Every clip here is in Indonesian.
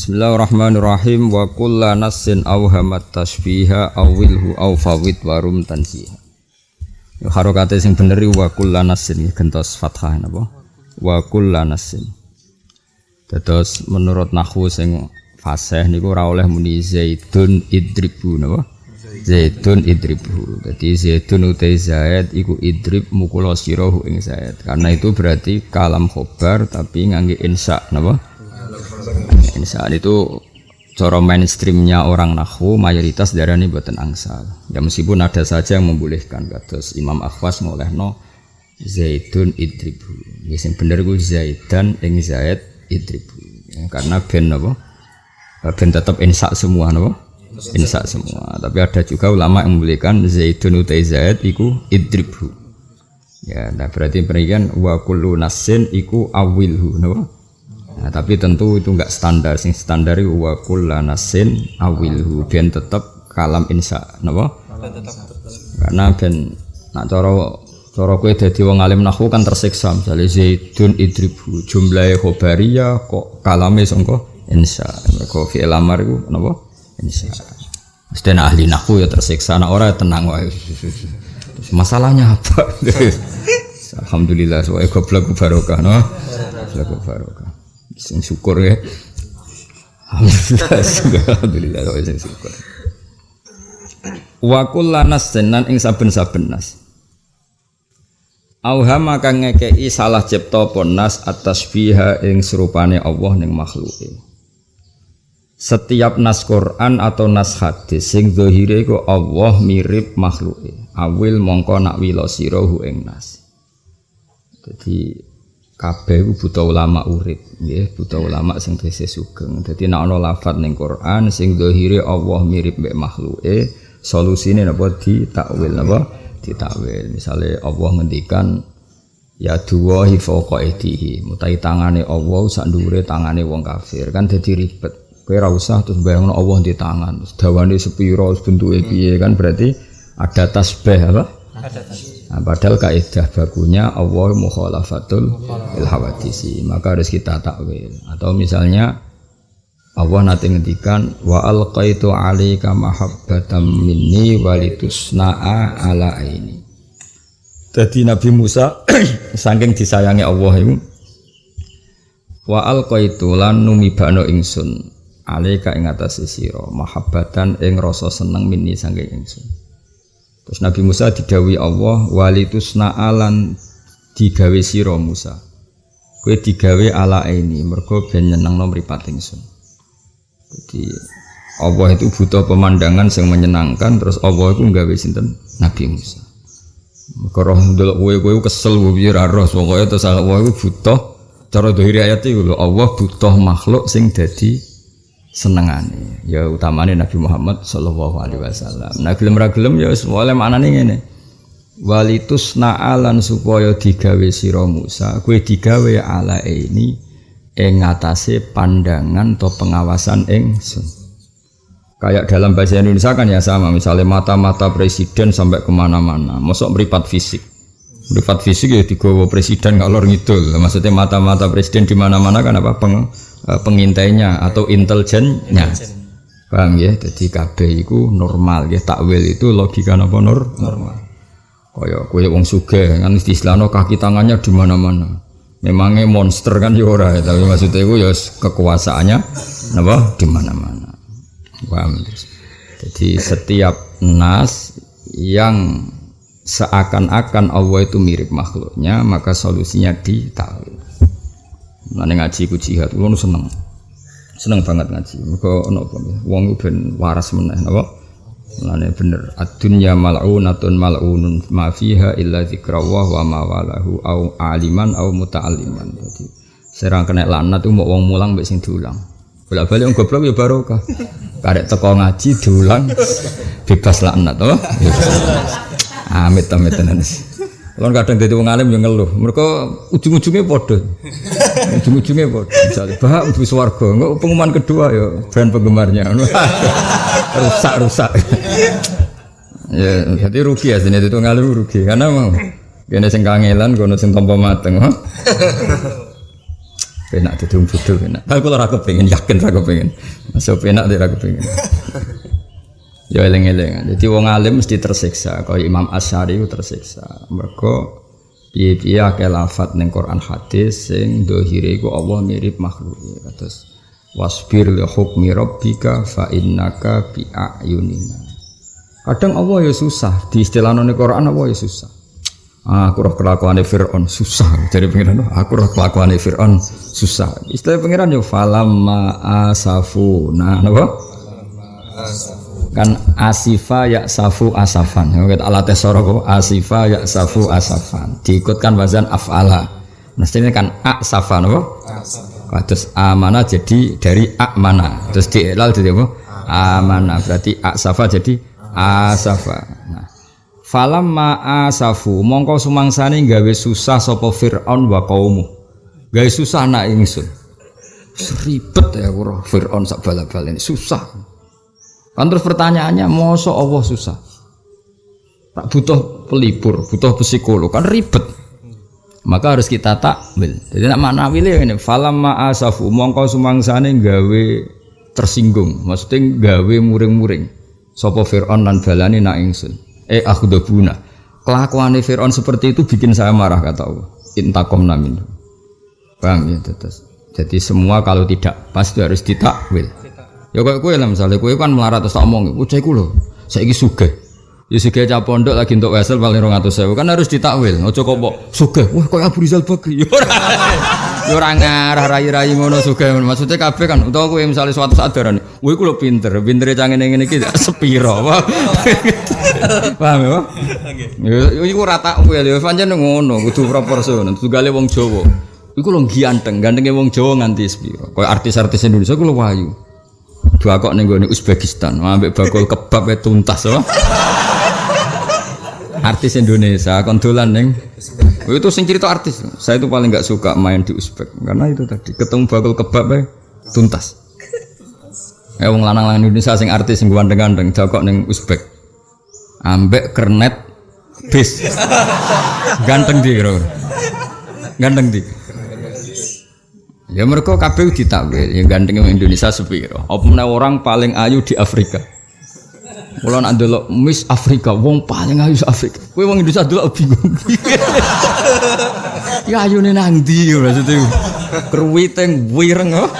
Bismillahirrahmanirrahim wa kulla nassin awhamat tasbiha awilhu aw fawid warum tansiha. Ya harokate sing bener wa kulla nassin gentos fathah napa? Wa kulla nassin. Dados menurut nahwu sing fasih niku ora oleh muni zaidun idribu napa? Zaidun idribu. Jadi zaidun utai zaid iku idrib mukula sirahu ing zaid. Karena itu berarti kalam khobar tapi ngangge insya napa? Insya itu cara mainstreamnya orang nahwu mayoritas darah ini buatan angsal. Ya meskipun ada saja yang membolehkan kados Imam Akhwas ngolehno Zaidun idribu. Ya sing bener ku Zaidan ing Zaid idribu. Ya, karena ben napa? Ben tetap insya semua napa? Insya semua. Tapi ada juga ulama yang membolehkan Zaidun utai Zaid iku idribu. Ya, nah berarti berikan wa kullu nasin iku awilhu napa? Nah, tapi tentu itu enggak standar. Sing standar itu wa kullanasin awilhu ben tetep kalam insya napa? Karena ben nak cara cara kowe dadi wong alim nahwu kan tersiksa misalnya zaidun idribu jumlahe khobariyah kok kalame sangka insya. Mergo fi'il amar iku napa? Insya. Mesti ahli nahwu ya tersiksa, nak ora tenang wae. Masalahnya apa? Alhamdulillah, soalnya goblok barokah, no? Goblok barokah sing syukur ya alhamdulillah kok sing syukur wa kullanas senan ing saben-saben nas Auhama kang ngekei salah cipta ponas atas biha ing serupane Allah ning makhluke. Setiap nas Quran atau nas hadis sing zahire iku Allah mirip makhluke. Awil mongko nak wila sirahu ing nas. Jadi kabeh ku buta ulama urip nggih buta ulama sing tesih sugeng. Dadi nek ana lafat ning Quran sing zahire Allah mirip mek makhluke solusine napa? Ditakwil napa? Ditakwil. Misale Allah ngendikan ya duwahi fawqa aidihi mutai tangane Allah sak ndure tangane wong kafir. Kan dadi ribet. Kowe ora usah terus bayangno Allah di tangan. Terus dawane sepira bentuke piye kan berarti ada tasbih apa? Ada tasbih Nah, padahal kaidah bakunya Allah mukhalafatul ilhawadisi maka harus kita takwil. Atau misalnya Allah nanti ngendikan wa alqaitu alika mahabbatan minni walitusna'a ala ini jadi Nabi Musa saking disayangi Allah itu wa alqaitu lan numibano ingsun alika ing atase sira mahabbatan ing rasa seneng minni saking ingsun Terus Nabi Musa didawi Allah walitusna alan digawe sira Musa. Kowe digawe ala ini mergo ben nyenengno mripat ingsun. Jadi Allah itu butuh pemandangan yang menyenangkan terus Allah itu nggawe sinten Nabi Musa. Mergo roh ndelok kowe kowe kesel piye ra roh pokoke terus Allah itu butuh cara dohiri ayat itu Allah butuh makhluk sing dadi senengane. Ya utamane Nabi Muhammad sallallahu alaihi wasallam. Nah gelem ra gelem ya semua maknane ngene. Walitus na'alan supaya digawe sira Musa. Kowe digawe ala ini ing ngatasé pandangan atau pengawasan ingsun kayak dalam bahasa Indonesia kan ya sama. Misalnya mata-mata presiden sampai ke mana-mana. Masuk meripat fisik. Meripat fisik ya digawa presiden kalau ngidul. Maksudnya mata-mata presiden di mana-mana kan apa? Peng pengintainya atau intelijennya. Paham ya? Jadi KB itu normal ya takwil itu logika apa nur? normal. Kaya kue wong suge kan istilahnya kaki tangannya di mana-mana. Memangnya monster kan ya ora ya, tapi maksudnya itu ya kekuasaannya apa di mana-mana. Paham? Jadi setiap nas yang seakan-akan Allah itu mirip makhluknya maka solusinya di takwil. Nane ngaji ku jihad, kulo seneng. Seneng banget ngaji. Mergo ono apa wong ben waras meneh napa? Nane bener. Ad-dunya mal'unatun mal'unun ma fiha illa dzikrawah wa ma walahu au aliman au muta'alliman. Dadi serang kena laknat mau wong mulang mbek sing diulang. Bolak-balik wong goblok ya barokah. Karek teko ngaji diulang bebas laknat, oh. Amit amit tenan. Kalau kadang jadi wong alim yang ngeluh, mereka ujung-ujungnya bodoh, ujung-ujungnya bodoh. Misalnya, bah, bu swargo, nggak pengumuman kedua ya, brand penggemarnya, rusak rusak. ya, jadi rugi ya sini itu ngalim rugi, karena mau, gini sing kangelan, kono sing tompo mateng, Penak dadi wong penak. Tapi kula ora kepengin yakin ora kepengin. Masuk penak ora kepengin. Ya eling-eling. Jadi wong alim mesti tersiksa. Kaya Imam Asy'ari ku tersiksa. Mergo piye-piye akeh lafat ning Quran hadis sing dohire iku Allah mirip makhluk. Terus wasbir li hukmi rabbika fa innaka bi ayunina. Kadang Allah ya susah di istilah ning Quran Allah ya susah. Ah, aku roh kelakuan Fir'aun susah jadi pengiran aku roh kelakuan Fir'aun susah istilah pengiran yo falamma asafu nah apa kan asifa ya safu asafan. Ya kita alat tesoro kok asifa ya safu asafan. Diikutkan wazan afala mestinya kan asafan apa? Terus amana jadi dari amana. Terus dielal jadi apa? Amana. Berarti asafa jadi asafa. Nah Falam ma'asafu mongko sumangsane gawe susah sapa Firaun wa kaumu. Gawe susah nak ingsun. Ribet ya kuro Firaun sak bal-bal ini susah. Kan terus pertanyaannya mosok Allah susah. Tak butuh pelipur, butuh psikolog kan ribet. Maka harus kita takwil. Jadi nak makna wile ini falam ma'asafu mongko sumangsane gawe tersinggung, maksudnya gawe muring-muring. Sapa Firaun lan balani nak ingsun eh aku akhdabuna kelakuan Fir'aun seperti itu bikin saya marah kata Allah intakom namin paham ya terus jadi semua kalau tidak pasti harus ditakwil ya kayak kue lah misalnya kue kan melarat terus tak omong. Ucai kulo saya ini suge ya suge cah pondok lagi untuk wesel paling rong atau sewa kan harus ditakwil ojo kok suge wah kok Abu Rizal Bakri Ya ora. Ngarah rai-rai ngono juga maksudnya kabeh kan utawa kowe misalnya suatu saat darane kowe ku lho pinter pintere cangene ngene iki sepiro paham ya Nggih iku ora tak kowe lho pancen ngono kudu proporsional. Tugale wong Jawa. Iku lho ganteng gantenge wong Jawa nganti sepiro. Kaya artis-artis Indonesia ku lho wayu dua kok ning gone Uzbekistan. Ambek bakul kebab tuntas oh artis Indonesia kondolan neng itu sing cerita artis. Saya itu paling nggak suka main di Uzbek. Karena itu tadi ketemu bakul kebab ya tuntas. Ya wong lanang-lanang Indonesia sing artis sing gandeng-gandeng jokok neng Uzbek. Ambek kernet bis. Ganteng di kira ganteng di ya mereka kabeh ditakwil yang ganteng Indonesia sepiro apa orang paling ayu di Afrika Mulai nak Miss Afrika, wong paling ayu Afrika. Kowe wong Indonesia delok bingung. ya ayune nang ndi maksudnya. Kruwiteng wireng oh.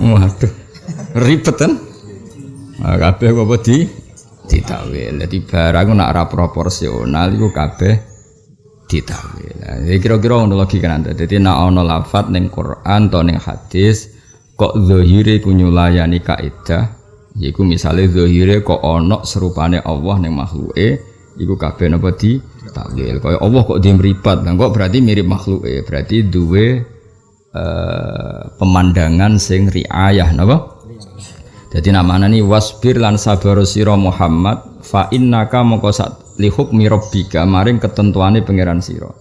Waduh. Ribet kan? Nah, kabeh apa di ditawil. Jadi barang nak ra proporsional iku kabeh ditawil. Nah, kira-kira ngono logika nanti. Jadi nak ana lafat ning Quran atau ning hadis kok zahire ku nyulayani kaidah Iku misalnya zahire kok onok serupane Allah ning makhluke, iku kabeh napa di takwil. Kaya Allah kok dia meripat, nah kok berarti mirip makhluke, berarti duwe uh, pemandangan sing riayah napa? Jadi namanya nih wasbir lan sabar Muhammad fa innaka moko sak li hukmi rabbika maring ketentuane pangeran siro.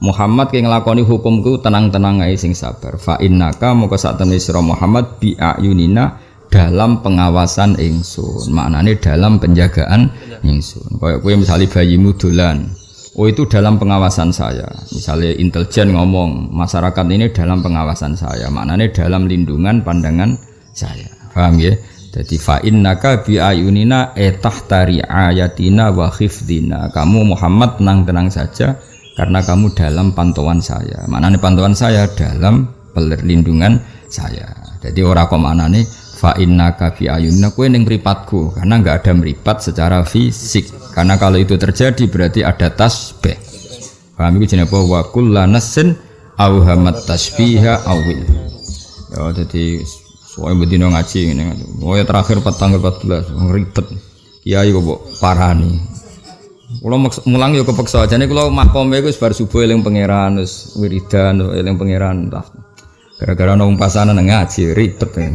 Muhammad yang ngelakoni hukumku tenang-tenang ae sing sabar. Fa innaka moko sak temne sira Muhammad bi ayunina dalam pengawasan ingsun. Maknanya dalam penjagaan ingsun. Kayak kue misalnya bayimu dolan. Oh itu dalam pengawasan saya. Misalnya intelijen ngomong masyarakat ini dalam pengawasan saya. Maknanya dalam lindungan pandangan saya. Paham ya jadi fa'in naka bi ayunina etah tari ayatina wa khifdina. Kamu Muhammad tenang-tenang saja karena kamu dalam pantauan saya. Maknanya pantauan saya dalam perlindungan saya. Jadi orang kok nih fa inna fi ayunna kue ning mripatku. Karena nggak ada meripat secara fisik. Karena kalau itu terjadi berarti ada tasbih. Paham itu jenis apa? Wa kullanasin awhamat tasbiha awil. Ya jadi soalnya bedino ngaji ini oh ya terakhir tanggal 14 ribet kiai kok parani kalau mulang yo kepeksa aja nih kalau makom itu sebar subuh eling pangeran terus wiridan eling pangeran gara-gara nong pasanan ngaji ribet ya.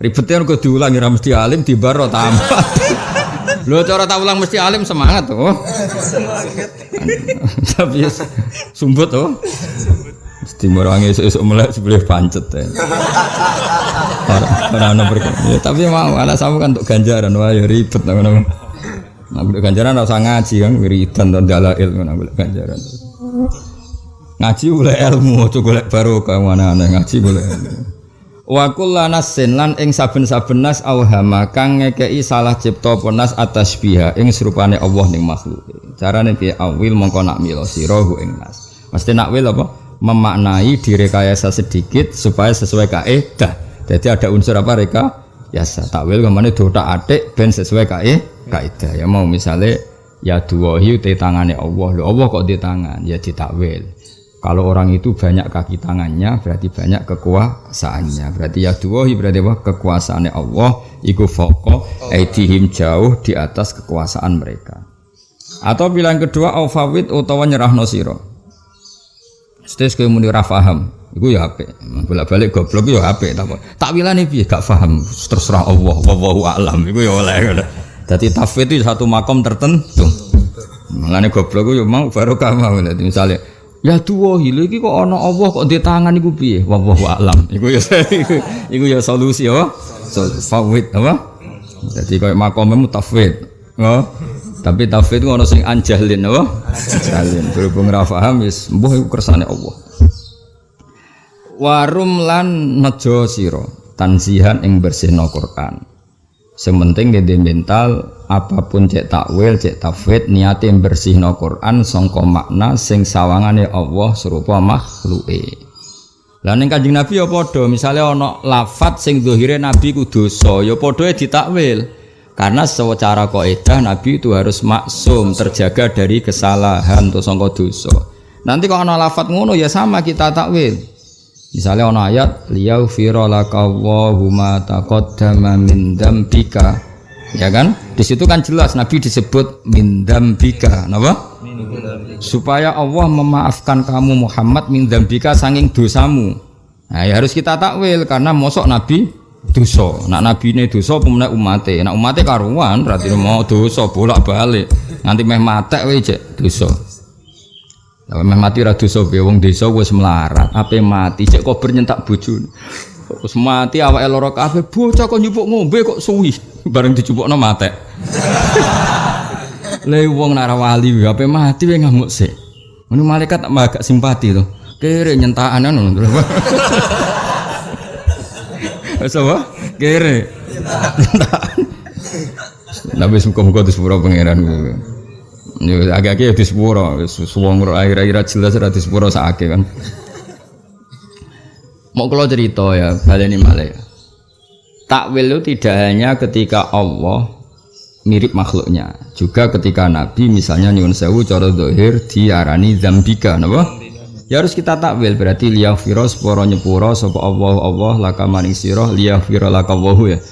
Ribetnya kok diulangi ra mesti alim di baro tambah. Lho cara tak ulang mesti alim semangat tuh. Oh. Tapi sumbut tuh. Oh. Mesti merangi esuk mulai sebelah pancet ya. Ya, tapi mau anak sama kan untuk ganjaran wah ya ribet ngono. Nah, ganjaran ora usah ngaji kan wiridan dan dalail ngono ganjaran. Ngaji boleh ilmu, aja golek barokah mana aneh ngaji boleh ilmu. Wa kullanasin lan ing saben-saben nas auhama kang ngekei salah cipta penas atas biha ing serupane Allah ning makhluk. Carane piye awil mongko nak milo sira ing nas. Mesti nak wil apa? Memaknai direkayasa sedikit supaya sesuai kaidah. Jadi ada unsur apa reka? Yasa takwil ke mana dotak atik ben sesuai kaidah. Ya mau misalnya ya duwahi te tangane Allah. Lho Allah kok di tangan? Ya ditakwil. Kalau orang itu banyak kaki tangannya berarti banyak kekuasaannya. Berarti ya duwahi berarti apa? Kekuasaannya Allah iku foko aidihim jauh di atas kekuasaan mereka. Atau bilang kedua aufawid utawa nyerahno sira. Stes kowe muni ra paham, iku ya apik. Bolak-balik goblok ya apik tak takwilane piye gak paham terserah Allah wallahu alam iku ya oleh. Dadi tafwid itu satu makom tertentu. Mulane goblok yo mau barokah mau misalnya Ya tuwa hile iki kok ana Allah kok di tangan iku piye? Wallahu alam. Iku ya iku ya solusi apa? Fawid apa? Jadi koyo makome mutafwid. Oh. Tapi tafwid ku ana sing anjalin apa? Anjalin. Berhubung ra paham wis mbuh iku kersane Allah. Warum lan nejo sira tansihan ing bersihno Quran. Sementing di mental apa pun cek takwil, cek tafwid niate bersihno Quran sangka makna sing sawangane Allah serupa makhluke. Lah ning Kanjeng Nabi ya padha, misale ana lafat sing zahire Nabi ku dosa, ya padha ditakwil. Karena secara kaidah Nabi itu harus maksum, terjaga dari kesalahan atau sangka dosa. Nanti kalau ana lafat ngono ya sama kita takwil. Misalnya ono ayat liyaghfira laka Allahu ma taqaddama min dzambika. Ya kan? Di situ kan jelas Nabi disebut min dzambika. Napa? Supaya Allah memaafkan kamu Muhammad min dzambika saking dosamu. Nah, ya harus kita takwil karena mosok Nabi dosa. Nak Nabi ini dosa pemenang umate. Nak umate karuan berarti mau dosa bolak-balik. Nanti meh matek wae dosa. Kalau meh mati ra dosa piye wong desa wis melarat, ape mati cek kok bernyentak bojone. Wis mati awake lara kabeh, bocah kok nyupuk ngombe kok suwi bareng dicupukno mate. Le wong nara wali ape mati wae ngamuk sik. Ngono malaikat tak agak simpati to. Kere nyentakan ngono. Wis apa? Kere. Nabi muka-muka di sepura pangeran agak-agak ya di sepuro, suwong akhir-akhir jelas ada di sepuro sakit kan. Mau kalau cerita ya, baleni malah ya. Takwil itu tidak hanya ketika Allah mirip makhluknya, juga ketika Nabi misalnya nyuwun sewu cara dohir diarani zambika, napa? Ya harus kita takwil berarti liyafiro sepuro nyepuro sapa Allah Allah laka maring sira liyafiro laka ya.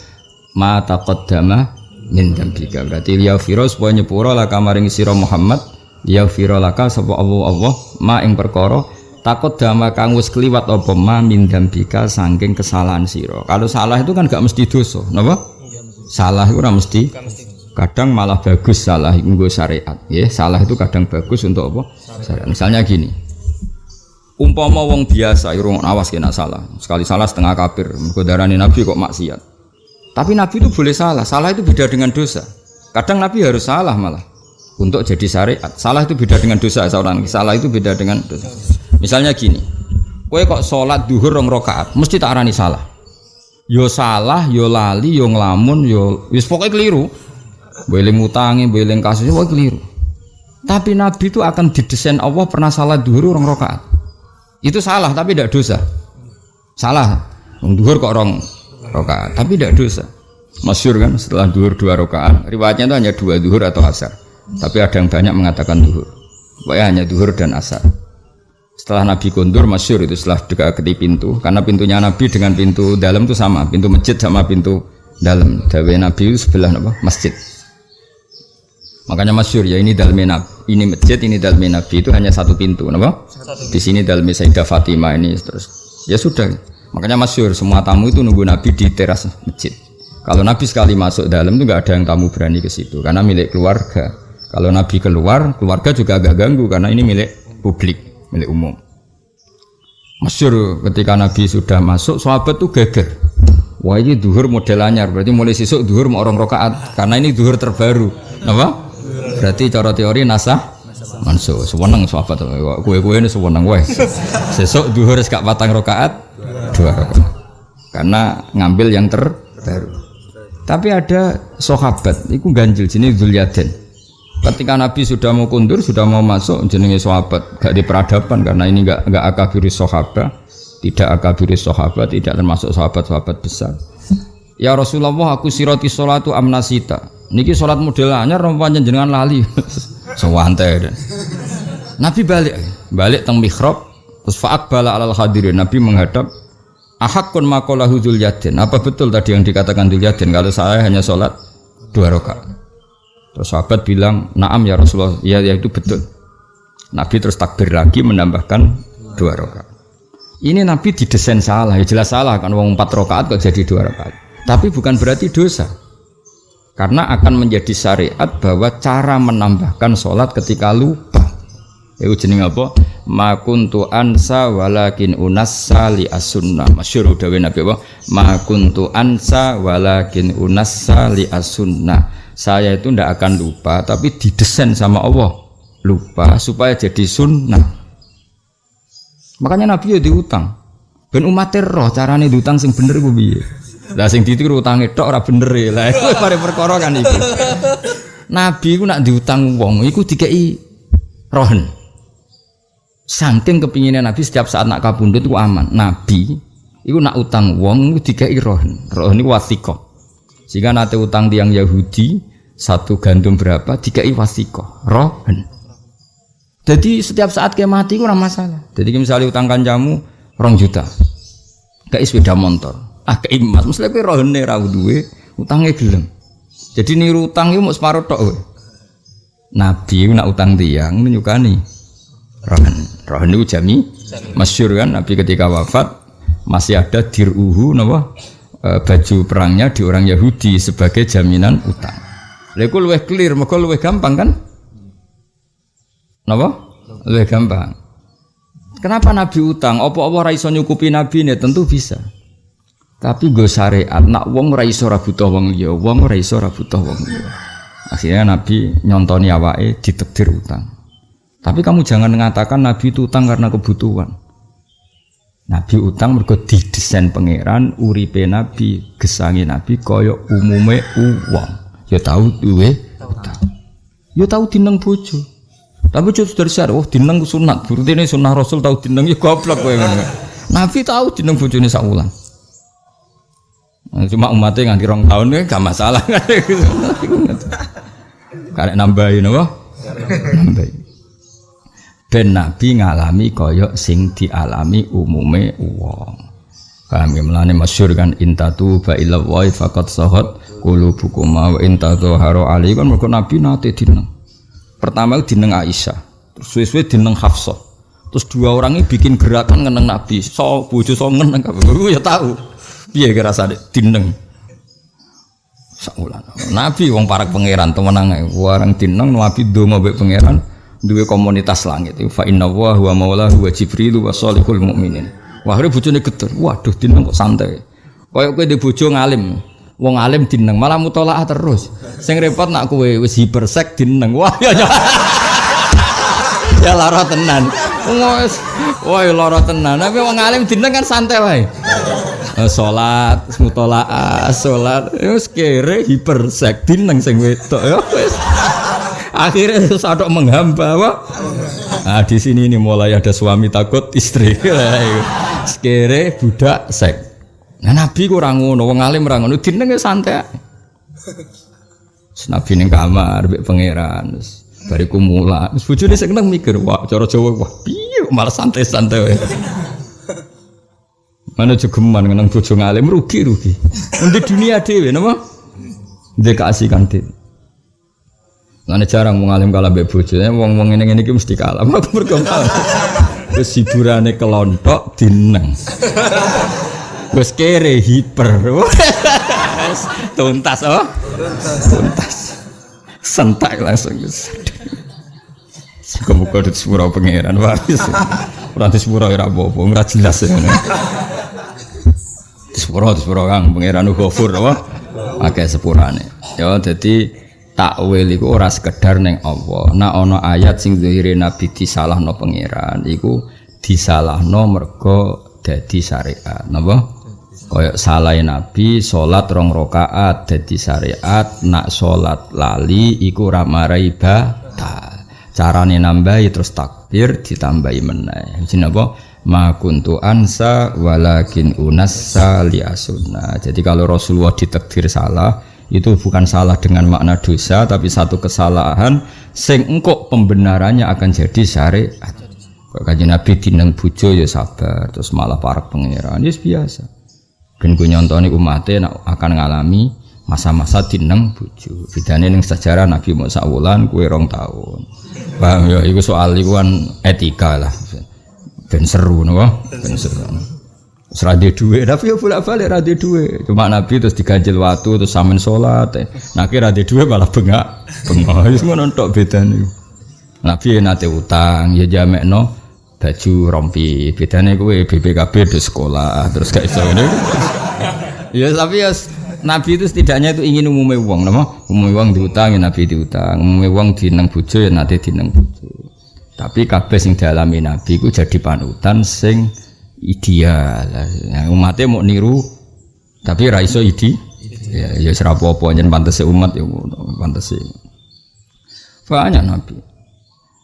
Ma taqaddama min dambika berarti liya firo supaya nyepuro laka maring sira Muhammad liya firo laka sapa Allah Allah ma ing perkara takut dama kang wis kliwat apa ma min dambika saking kesalahan sira. Kalau salah itu kan gak mesti dosa napa? Salah itu ora mesti. Kadang malah bagus salah itu syariat. Ya salah itu kadang bagus untuk apa? Syariat. misalnya gini umpama wong biasa irung awas kena salah sekali salah setengah kafir mergo nabi kok maksiat tapi Nabi itu boleh salah. Salah itu beda dengan dosa. Kadang Nabi harus salah malah untuk jadi syariat. Salah itu beda dengan dosa seorang. Salah itu beda dengan dosa. Misalnya gini, kue kok sholat duhur rong rokaat, mesti tak arani salah. Yo salah, yo lali, yo ngelamun, yo wis pokoknya keliru. Boleh ngutangi, boleh kasus, pokoknya keliru. Tapi Nabi itu akan didesain Allah pernah salah duhur rong rokaat. Itu salah tapi tidak dosa. Salah. Duhur kok rong rokaat tapi tidak dosa. Masyur kan setelah duhur dua rokaat. Riwayatnya itu hanya dua duhur atau asar. Tapi ada yang banyak mengatakan duhur pokoknya hanya duhur dan asar. Setelah Nabi kondur masyur itu setelah dekati pintu. Karena pintunya Nabi dengan pintu dalam itu sama. Pintu masjid sama pintu dalam. Dawe Nabi itu sebelah apa? masjid makanya masyur ya ini dalam Nabi ini masjid ini dalam Nabi itu hanya satu pintu apa? di sini dalam Sayyidah Fatimah ini terus ya sudah Makanya masyur semua tamu itu nunggu Nabi di teras masjid. Kalau Nabi sekali masuk dalam itu nggak ada yang tamu berani ke situ karena milik keluarga. Kalau Nabi keluar, keluarga juga agak ganggu karena ini milik publik, milik umum. Masyur ketika Nabi sudah masuk, sahabat tuh geger. Wah ini duhur model anyar, berarti mulai sisuk duhur mau orang rokaat karena ini duhur terbaru. Apa? Berarti cara teori nasah mansuh sewenang sahabat. Kue-kue ini sewenang wae sesuk duhur gak patang rakaat dua rakaat. Karena ngambil yang terbaru tapi ada sahabat itu ganjil sini Zulyaden ketika Nabi sudah mau kundur sudah mau masuk jenenge sahabat. Gak di peradaban karena ini gak gak akabiri sahabat. Tidak akabiri sahabat tidak termasuk sahabat-sahabat besar. Ya Rasulullah aku siroti sholatu amnasita niki sholat model anyar rompanya jenengan lali? Sewante Nabi balik. Balik teng mihrab terus bala alal hadirin. Nabi menghadap ahakun makolahu Yadin? Apa betul tadi yang dikatakan Yadin? Kalau saya hanya sholat dua rakaat. Terus sahabat bilang naam ya Rasulullah. Ya, ya itu betul. Nabi terus takbir lagi menambahkan dua rakaat. Ini Nabi didesain salah. Ya jelas salah kan uang empat rakaat kok jadi dua rakaat. Tapi bukan berarti dosa. Karena akan menjadi syariat bahwa cara menambahkan sholat ketika lupa. Itu jenis apa? Ma kuntu ansa walakin unassa li as-sunnah. Masyhur udah Nabi apa? Ma kuntu ansa walakin unassa li as-sunnah. Saya itu tidak akan lupa, tapi didesain sama Allah lupa supaya jadi sunnah. Makanya Nabi ya diutang. Ben umat roh carane diutang sing bener biye. Lah sing ditiru utange tok ora bener e. Lah iku pare perkara kan iku. Nabi ku nak diutang wong iku dikei rohen. Saking kepinginnya Nabi setiap saat nak kabundut ku aman. Nabi iku nak utang wong iku dikei rohen. Rohen iku wasiko. Jika nate utang tiang Yahudi satu gandum berapa dikei wasiko. Rohen. Jadi setiap saat kayak mati ku masalah. Jadi misalnya utang kanjamu rong juta, kayak sepeda motor, akeh emas mesti kowe rohene ra duwe utange gelem. Jadi niru utang itu mau separuh tok we. Nabi nak utang tiang menyukani rohan rohan itu jami masyur kan Nabi ketika wafat masih ada diruhu napa? E, baju perangnya di orang Yahudi sebagai jaminan utang. Lalu luwih clear mergo luwih gampang kan? Napa? Luwih gampang. Kenapa Nabi utang? Apa-apa ra iso nyukupi Nabi ini? Tentu bisa. Tapi gue syariat, nak wong ora iso ora butuh wong liya, wong ora iso ora butuh wong liya. Akhirnya Nabi nyontoni awake ditekdir utang. Tapi kamu jangan mengatakan Nabi itu utang karena kebutuhan. Nabi utang mergo didesain pangeran uripe Nabi, gesangi Nabi kaya umume uang. Ya tahu duwe utang. Ya tahu dineng bojo. Tapi bojo dari syar, oh dineng sunat. Berarti ini sunnah Rasul tahu dineng ya goblok kowe Nabi tahu dineng bojone sak wulan. Nah, cuma umatnya nganti rong tahun ya gak masalah Karek nambahin apa? Nambahin. Ben Nabi ngalami koyok sing dialami umume uang. Kami melani masyur kan intatu ba ila wa faqat sahat qulubukum wa intatu haro ali kan mergo Nabi nate dineng. Pertama dineng Aisyah, terus suwe-suwe dineng Hafsah. Terus dua orang ini bikin gerakan ngeneng Nabi. So bojo so ngeneng kabeh. ya tahu. Piye kira sade dineng. Sakulan. Nabi wong parak pangeran temenang warang dineng nabi donga mbek pangeran duwe komunitas langit. Fa inna wa huwa huwa jibril wa salihul mukminin. Wah, hari bojone geter. Waduh dineng kok santai. Kayak kowe di bojo ngalim. Wong alim dineng malah mutolaah terus. Sing repot nak kowe wis hipersek dineng. Wah ya ya. ya lara tenan. Wes, wah lara tenan. Tapi wong alim dineng kan santai wae. Eh, salat mutolaah salat wis kere hipersek dineng sing wedok ya wis akhirnya sadok menghamba wah. Nah di sini ini mulai ada suami takut istri. Sekere budak sek. Nah nabi kurang ngono wong alim ora ngono. Santai nabi ning kamar mbek pangeran bariku mula wis bojone mikir wah cara Jawa wah piye malah santai-santai Mana jogeman ngenang bojo ngalim rugi rugi. Nanti dunia dewe nama. Dia keasikan dhewe. Mana jarang mau ngalim kalah mbek bojo. Wong wong ini ini mesti kalah. Aku berkompal. Terus hiburannya kelontok dineng. Terus kere hiper. Tuntas oh. Tuntas. Sentak langsung. Muka-muka di sepura pangeran waris. Di sepura ora apa-apa, ora jelas ya. Di sepuro, di sepuro kang pangeran Ghafur apa? Pakai sepurane. Ya jadi takwil iku ora sekedar neng Allah. Nah ana ayat sing zahire nabi disalahno pangeran iku disalahno mergo dadi syariat. Napa? Kayak salah nabi salat rong rakaat dadi syariat, nak salat lali iku ora marai batal. Carane nambahi terus takbir ditambahi meneh. Jenenge apa? Ma kuntu ansa walakin unassa li asunna. Jadi kalau Rasulullah ditakdir salah, itu bukan salah dengan makna dosa tapi satu kesalahan sing pembenarannya akan jadi syariat kaji nabi dineng bujo ya sabar terus malah para pangeran ya biasa dan gue nyontoni umatnya akan ngalami masa-masa dineng bujo bedanya yang sejarah nabi Musa wulan kue rong tahun paham ya itu soal itu kan etika lah dan seru no ben seru Serade duwe, tapi ya bolak balik rade duwe. Cuma Nabi terus diganjil waktu terus samen sholat. Eh. Nah kira rade duwe malah bengak, bengak. Itu semua nontok beda nih. Nabi ya nate utang, ya jamek no baju rompi. Bedanya gue BPKB di sekolah terus kayak so ini. ya tapi ya Nabi itu setidaknya itu ingin umumnya uang, nama umumnya uang diutang ya Nabi diutang, umumnya uang dineng bujo ya nanti dineng bujo. Tapi kabeh sing dialami Nabi itu jadi panutan sing ideal. Nah, umatnya mau niru tapi raiso idi. Ya ya apa jen pantas umat ya pantas banyak nabi.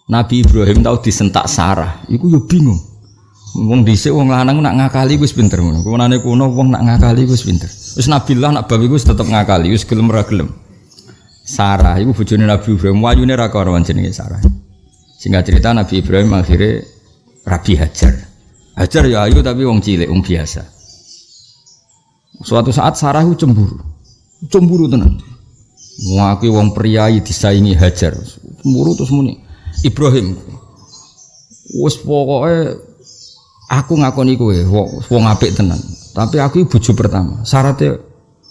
Nabi Ibrahim tahu disentak Sarah. Itu ya bingung Wong dhisik wong lanang nak ngakali wis pinter ngono. Kuwanane kuno wong nak ngakali wis pinter. Wis nabilah nak babi wis tetep ngakali, wis gelem ra gelem. Sarah iku bojone Nabi Ibrahim, wayune ra karo jenenge Sarah. Singkat cerita Nabi Ibrahim akhirnya Rabi Hajar. Hajar ya ayu tapi wong cilik, wong biasa. Suatu saat Sarah cemburu. Cemburu tenan. Ngakui wong priayi disaingi Hajar. Cemburu terus muni. Ibrahim. Wes pokoknya aku ngakoni kowe wong apik tenan. Tapi aku bojo pertama. Syaratnya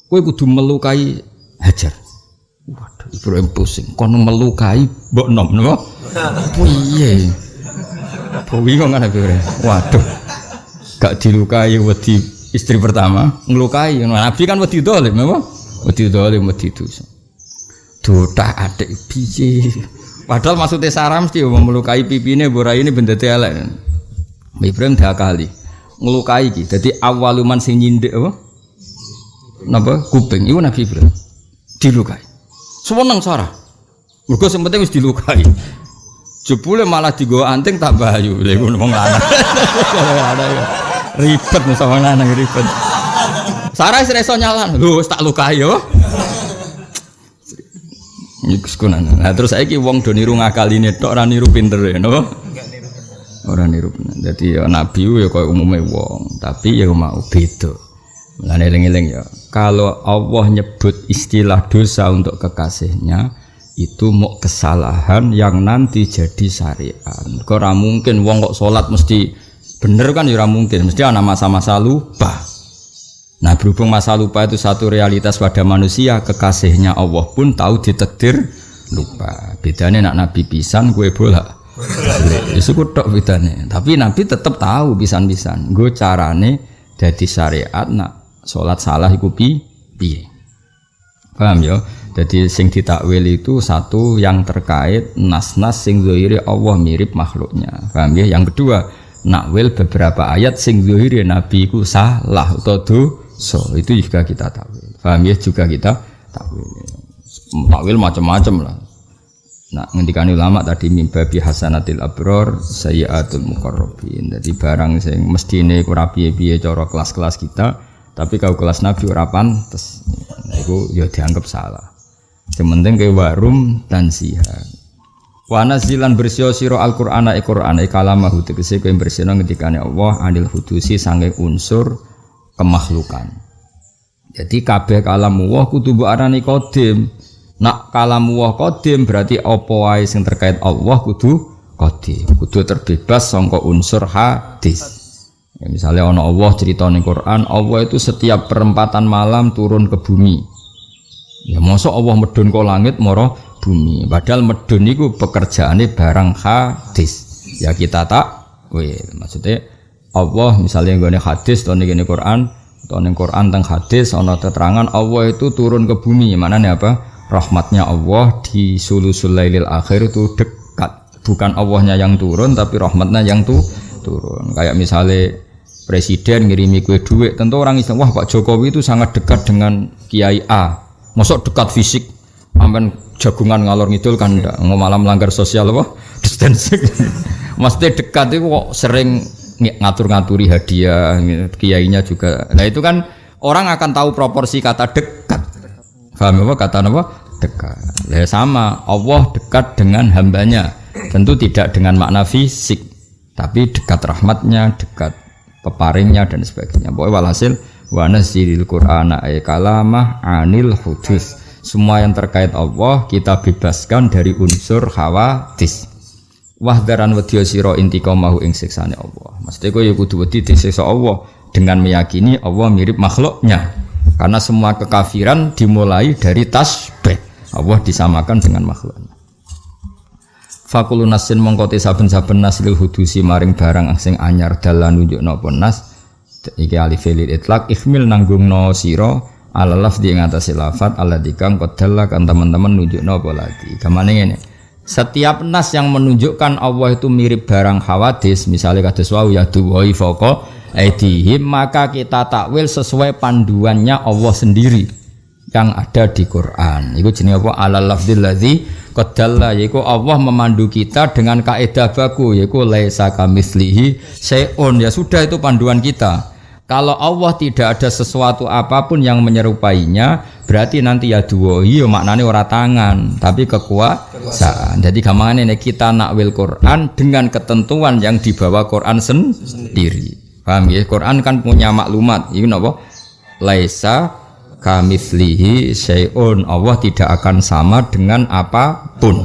kowe kudu melukai Hajar. Waduh, Ibrahim pusing. Kono melukai mbok nom napa? Piye? Bingung kan aku Waduh. Gak dilukai wedi istri pertama, ngelukai. Nabi kan wedi dolim, apa? Wedi dolim, wedi dosa. Dota adik biji. Padahal maksudnya saram mesti mau melukai pipine borai ini benda elek. Ibrahim dah kali ngelukai ki. Jadi awaluman sing nyindik apa? Napa? Kuping. Iku Nabi Ibrahim dilukai. Seneng Sarah. Mergo sing penting wis dilukai. Jebule malah digo anting tak bayu. Lha ngono wong lanang. Ribet nih sama lanang ribet. Sarah wis iso nyalan. Lho tak lukai yo. Nah terus saiki wong do niru ngakaline tok ora niru pinter ya, napa? Ora niru bener. Dadi ya nabi ya koyo umume wong, tapi ya mau beda. Mulane eling-eling ya. Kalau Allah nyebut istilah dosa untuk kekasihnya, itu mau kesalahan yang nanti jadi syariat. Kok mungkin wong kok sholat mesti bener kan ya mungkin, mesti ada masa-masa lupa. Nah berhubung masa lupa itu satu realitas pada manusia, kekasihnya Allah pun tahu ditekdir lupa. Bedanya nak Nabi pisan, gue bola. Itu tok bedanya. Tapi Nabi tetap tahu pisan-pisan. Gue carane jadi syariat nak sholat salah ikupi piye. Paham ya? Jadi sing ditakwil itu satu yang terkait nas-nas sing zohiri Allah mirip makhluknya. Paham ya? Yang kedua, nakwil beberapa ayat sing zohiri Nabi ku salah atau dosa. Itu juga kita takwil. Paham ya? Juga kita takwil. Takwil macam-macam lah. Nah, ngendikan ulama tadi mimbabi hasanatil abror sayyatul muqarrabin. Jadi barang sing mesti ini kurapi piye cara kelas-kelas kita, tapi kalau kelas Nabi ora pantes. Nah, itu ya dianggap salah. Sementing ke warum dan siha. Wana zilan bersio siro al Qur'ana e e kalamahu tegese kowe bersihno ngendikane Allah anil hudusi sange unsur kemakhlukan. Jadi kabeh kalam Allah kudu mbok arani qadim. Nak kalam Allah qadim berarti apa wae sing terkait Allah kudu qadim. Kudu terbebas sangka unsur hadis. Ya, misalnya ono Allah cerita ning Quran, Allah itu setiap perempatan malam turun ke bumi. Ya mosok Allah medun ke langit moro bumi. Padahal medun itu pekerjaannya barang hadis. Ya kita tak wih maksudnya Allah misalnya gue hadis atau nih Quran atau nih Quran tentang hadis ono keterangan Allah itu turun ke bumi mana nih apa rahmatnya Allah di sulusul lailil akhir itu dekat. Bukan Allahnya yang turun tapi rahmatnya yang tuh turun. Kayak misalnya presiden ngirimi kue duit, tentu orang Islam wah Pak Jokowi itu sangat dekat dengan Kiai A. Masuk dekat fisik, aman jagungan ngalor ngidul kan enggak, malah melanggar sosial apa? Distancing. Maksudnya dekat itu kok sering ngatur-ngaturi hadiah, kiainya juga. Nah itu kan orang akan tahu proporsi kata dekat. Paham apa kata apa? Dekat. Ya sama, Allah dekat dengan hambanya. Tentu tidak dengan makna fisik, tapi dekat rahmatnya, dekat peparingnya dan sebagainya. Pokoknya walhasil wa nazzilil qur'ana ay kalamah anil hudus. Semua yang terkait Allah kita bebaskan dari unsur khawatis wahdaran wedya sira intiqamahu ing siksane Allah. Maksudnya kowe ya kudu wedi disiksa Allah dengan meyakini Allah mirip makhluknya. Karena semua kekafiran dimulai dari tasbih. Allah disamakan dengan makhluknya. Fakulu nasin mongkote saben-saben nas lil hudusi maring barang sing anyar dalan nunjukno apa nas iki alif lil itlaq ihmil nanggung no sira ala lafzi ing atase lafat ala dikang kodalla kan teman-teman nunjukno apa lagi. Gamane ngene setiap nas yang menunjukkan Allah itu mirip barang hawadis misalnya kata wau ya duwai foko aidihim maka kita takwil sesuai panduannya Allah sendiri yang ada di Quran. Itu jenis apa? Ala lafzil ladzi qadalla yaiku Allah memandu kita dengan kaidah baku yaiku laisa kamislihi seon ya sudah itu panduan kita. Kalau Allah tidak ada sesuatu apa pun yang menyerupainya, berarti nanti ya dua iya maknanya ora tangan, tapi kekuasaan. Jadi gampang ini kita nakwil Quran dengan ketentuan yang dibawa Quran sendiri. Paham ya? Quran kan punya maklumat. Ini apa? Laisa kamislihi syai'un. Allah tidak akan sama dengan apa pun.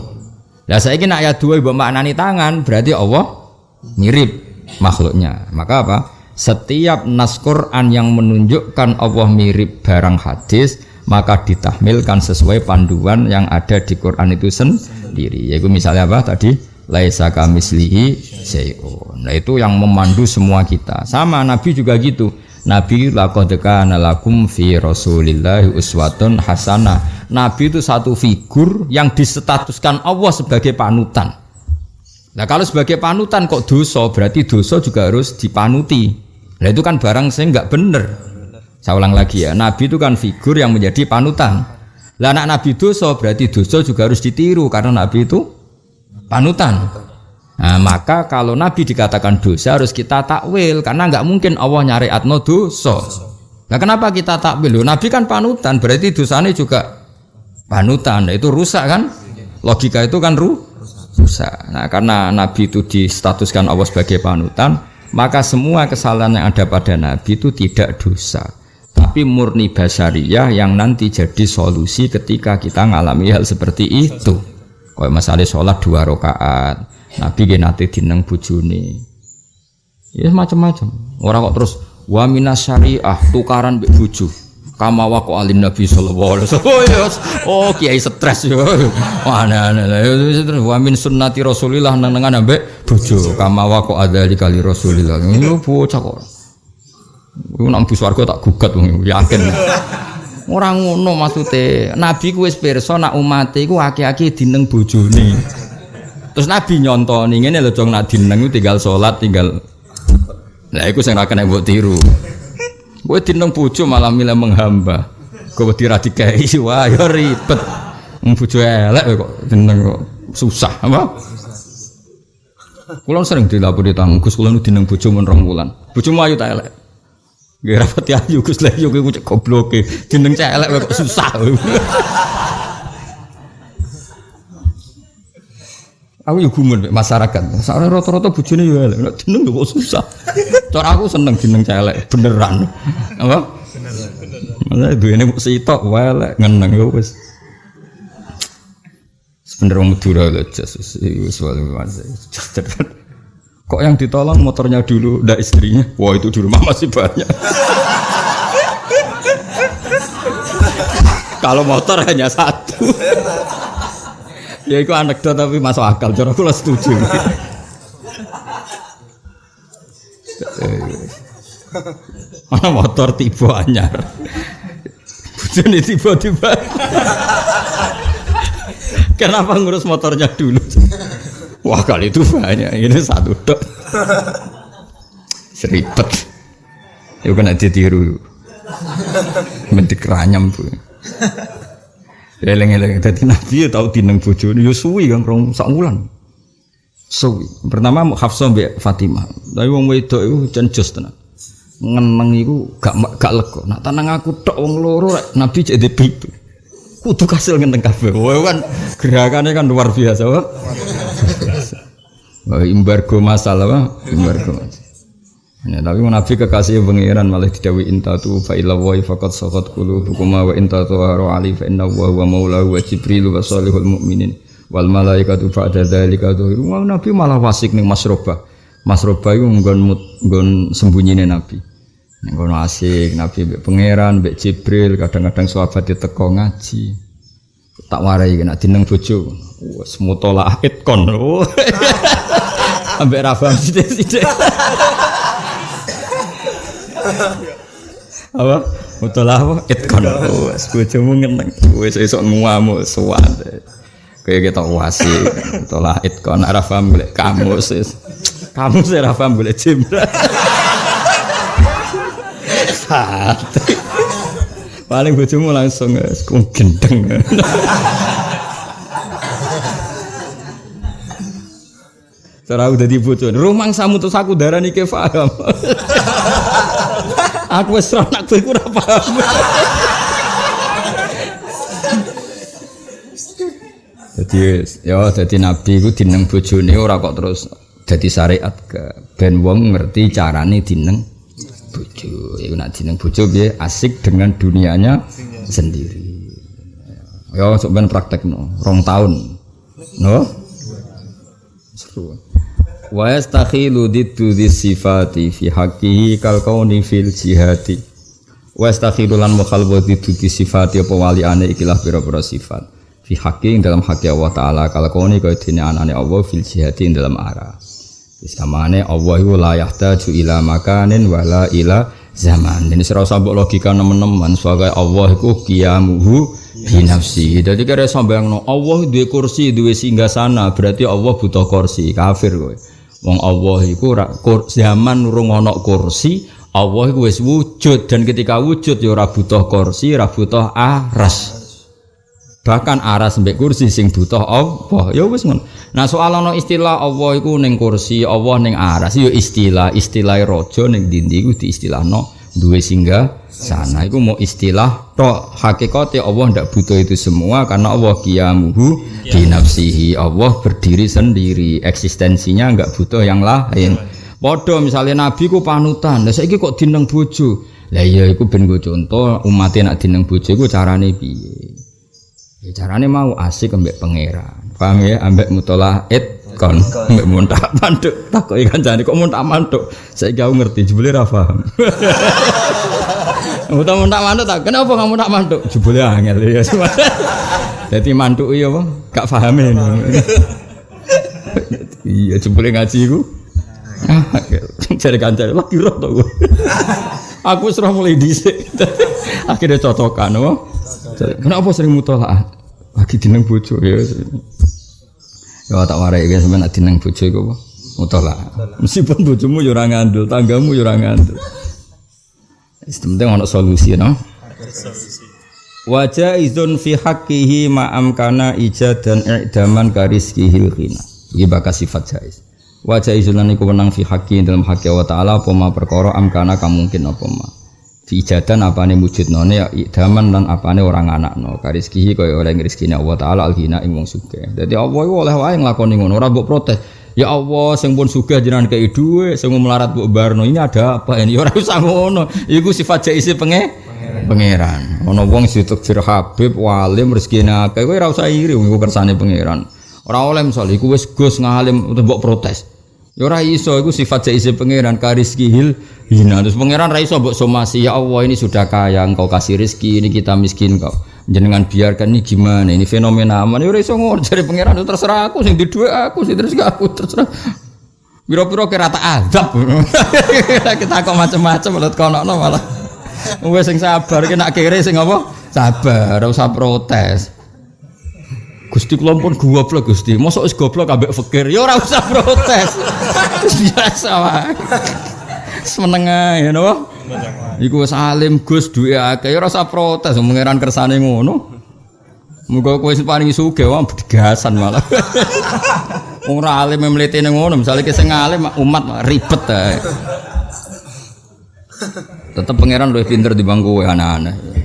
Nah saya nak ayat dua ibu maknani tangan, berarti Allah mirip makhluknya. Maka apa? setiap nas Quran yang menunjukkan Allah mirip barang hadis maka ditahmilkan sesuai panduan yang ada di Quran itu sendiri yaitu misalnya apa tadi laisa kamislihi syai'un. Nah itu yang memandu semua kita. Sama Nabi juga gitu. Nabi laqad kana lakum fi Rasulillah uswatun hasanah Nabi itu satu figur yang disetatuskan Allah sebagai panutan. Nah kalau sebagai panutan kok dosa berarti dosa juga harus dipanuti. Nah itu kan barang saya nggak bener. Saya ulang lagi ya, Nabi itu kan figur yang menjadi panutan. Lah anak Nabi dosa berarti dosa juga harus ditiru. Karena Nabi itu panutan. Nah, maka kalau Nabi dikatakan dosa harus kita takwil karena nggak mungkin Allah nyari atno dosa. Nah kenapa kita takwil? Nabi kan panutan berarti dosanya juga panutan. Nah, itu rusak kan? Logika itu kan ru rusak. Nah karena Nabi itu distatuskan Allah sebagai panutan, maka semua kesalahan yang ada pada Nabi itu tidak dosa tapi murni basariyah yang nanti jadi solusi ketika kita ngalami hal seperti itu kalau masalah sholat dua rakaat. Nabi gak nanti dineng bujuni ya macam-macam. Orang kok terus wa minas syariah tukaran be buju kama wako alin nabi sallallahu alaihi wasallam. Oh, yes. oh kiai stres yo. Mana wa min sunnati rasulillah nang nengan ambek bojo. Kama wako adali kali rasulillah. Yo bocah kok. Iku nang bus warga tak gugat wong yakin orang ngono maksude nabi ku wis nak umat iku akeh-akeh dineng bojone terus nabi nyontoni ngene lho jong nak dineng tinggal salat tinggal Nah, itu sing ra kena mbok tiru. Gue tinong bojo malah milih menghamba. Gue wedi ra dikai wah ya ribet. Bojo elek kok tinong kok susah apa? Kulon sering dilapor di tanggung Gus kulon dineng bojo mun rong wulan. Bojomu ayu tak elek. Gak rapati ayu Gus lha yo kowe gobloke. Dineng elek kok susah. Aku yo gumun masyarakat. Soalnya rata-rata bojone yo elek. Nek jeneng kok susah. Cara aku seneng jeneng celek beneran. Apa? Beneran. duwene mung sitok wae elek ngeneng yo wis. Sebenernya wong Madura lho Jesus wis Kok yang ditolong motornya dulu, ndak istrinya? Wah itu di rumah masih banyak. Kalau motor hanya satu ya itu anekdot tapi masuk akal cara aku setuju mana motor tiba anyar bujone tiba-tiba Kenapa ngurus motornya dulu? Wah kali itu banyak, ini satu dok. Seribet. Itu kena ditiru. Mendik ranyam bu. Eleng-eleng dadi nabi ya tau dineng bojone ya suwi kan rong sak wulan. Suwi. Pertama Hafsah mbek Fatimah. Tapi wong wedok iku jan jos tenan. Ngeneng iku gak gak lega. Nak tenang aku tok wong loro nabi de pipi. Kudu kasil ngenteng kabeh. Wah kan gerakannya kan luar biasa, Wah. Wah, embargo masalah, Wah. Embargo. Ya, tapi Nabi kekasih pengiran malah didawi intatu fa ila wa faqad saqat qulubukum wa intatu haru ali fa inna wa huwa maulahu wa jibril wa salihul mu'minin wal malaikatu ba'da dzalika. Wah, Nabi malah wasik ning Masroba. Masroba iku nggon nggon sembunyine Nabi. Ning kono asik Nabi mbek pangeran, mbek Jibril, kadang-kadang sahabat teko ngaji. Tak warai kena dineng bojo. Wes mutola itkon. Ambek Rafa sithik-sithik. apa? Mutola apa? Itkon wes bojomu ngeneng. Wes esok nguamu suwate kayak kita wasi mutola itkon ora paham golek kamus kamu sih ora paham golek jimbra paling bojomu langsung gendeng Cara udah dibutuhin, rumang samu terus aku darah nih paham. aku wes gue kurang paham. Jadi ya jadi nabi itu dineng bojone ora kok terus jadi syariat ke ben wong ngerti carane dineng bojo. Iku nak dineng bojo piye asik dengan dunianya sendiri. Ya sok ben praktekno, rong tahun. No? Seru wa yastakhilu diddu sifati fi haqqihi kal kauni fil jihati wa yastakhilu lan mukhalwa diddu sifati apa waliane ikilah pira-pira sifat fi haqqi dalam haqqi Allah taala kal kauni kaya dene anane Allah fil jihati dalam arah Wis kamane Allah iku la yahtaju ila makanin wala ila zaman. Ini serau sambok logika teman-teman sebagai Allah iku qiyamuhu. Jadi kira sampeyan no Allah duwe kursi, duwe singgah sana, berarti Allah butuh kursi. Kafir kowe. Wong Allah iku zaman urung ana kursi, Allah iku wujud dan ketika wujud ya ora butuh kursi, ora butuh aras. Bahkan aras mbek kursi sing butuh Allah. Ya wis ngono. Nah soal ana istilah Allah iku ning kursi, Allah ning aras ya istilah, istilah raja ning dindi iku diistilahno duwe singgah sana itu mau istilah toh hakikatnya Allah tidak butuh itu semua karena Allah kiamuhu dinafsihi Allah berdiri sendiri eksistensinya nggak butuh yang lain Podo misalnya Nabi ku panutan, lah saiki kok dineng bojo. Lah iya iku ben go contoh umatnya nak dineng bojo iku carane piye? Ya carane mau asik ambek pangeran. Paham ya? Ambek mutola it kon. Mbek muntak manduk. Takoki kancane kok muntak manduk? Saiki aku ngerti jebule ra paham. Muntak muntak manduk tak? Kenapa kamu muntak manduk? Jebule angel ya. Jadi manduk iya apa? Gak paham ini. Iya jebule ngaji iku cari kancane lagi roh to aku serah mulai dhisik. Akhirnya cocokan apa kenapa sering mutolaah lagi dineng bojo ya Ya tak warai ya sampean nek dineng bojo iku apa? Mutala. Meskipun bojomu yo ora ngandel, tanggamu yo ora ngandel. Wis penting ana solusi no. Wajah izun fi haqqihi ma amkana ijad dan i'daman kariskihil khina. Iki bakal sifat jais. Wajah izun lan iku wenang fi haqqi dalam haqqi Allah taala apa ma perkara amkana kamungkin apa ma diijadan apane wujudnone ya idaman lan apane orang anakno kariskihi kaya oleh rezekine Allah taala alghina ing wong sugih. Dadi Allah iku oleh wae nglakoni ngono ora mbok protes. Ya Allah sing pun sugih jenengan kei dhuwit sing melarat mbok barno ini ada apa ini? Ora usah ngono. Iku sifat jaisi penge pangeran. ana wong situk Habib walim rezekine akeh kowe ora usah iri iku kersane pangeran. Ora oleh misal iku wis Gus ngalim mbok protes Ya ora iso iku sifat jaise pangeran hil hina. Terus pangeran ra iso mbok somasi ya Allah ini sudah kaya engkau kasih rezeki ini kita miskin kau. Jenengan biarkan ini gimana ini fenomena aman. Ya ora iso ngono jare pangeran terserah aku sing di aku sing terus aku terserah. Biro-biro kira tak azab. kita kok macam-macam malah kono malah. Wes sing sabar ki nak kere sing apa? Sabar, ora usah protes. Gusti kula pun goblok Gusti. Mosok wis goblok ambek fakir. Ya ora usah protes. Biasa wae. Semeneng ae napa? Iku wis alim Gus duwe akeh ya ora usah protes pangeran kersane ngono. Muga kowe sing paling sugih wae bedegasan malah. Ora alim mlete ngono, misale ki sing alim umat ribet ae. Tetep pangeran luwih pinter di bangku anak-anak.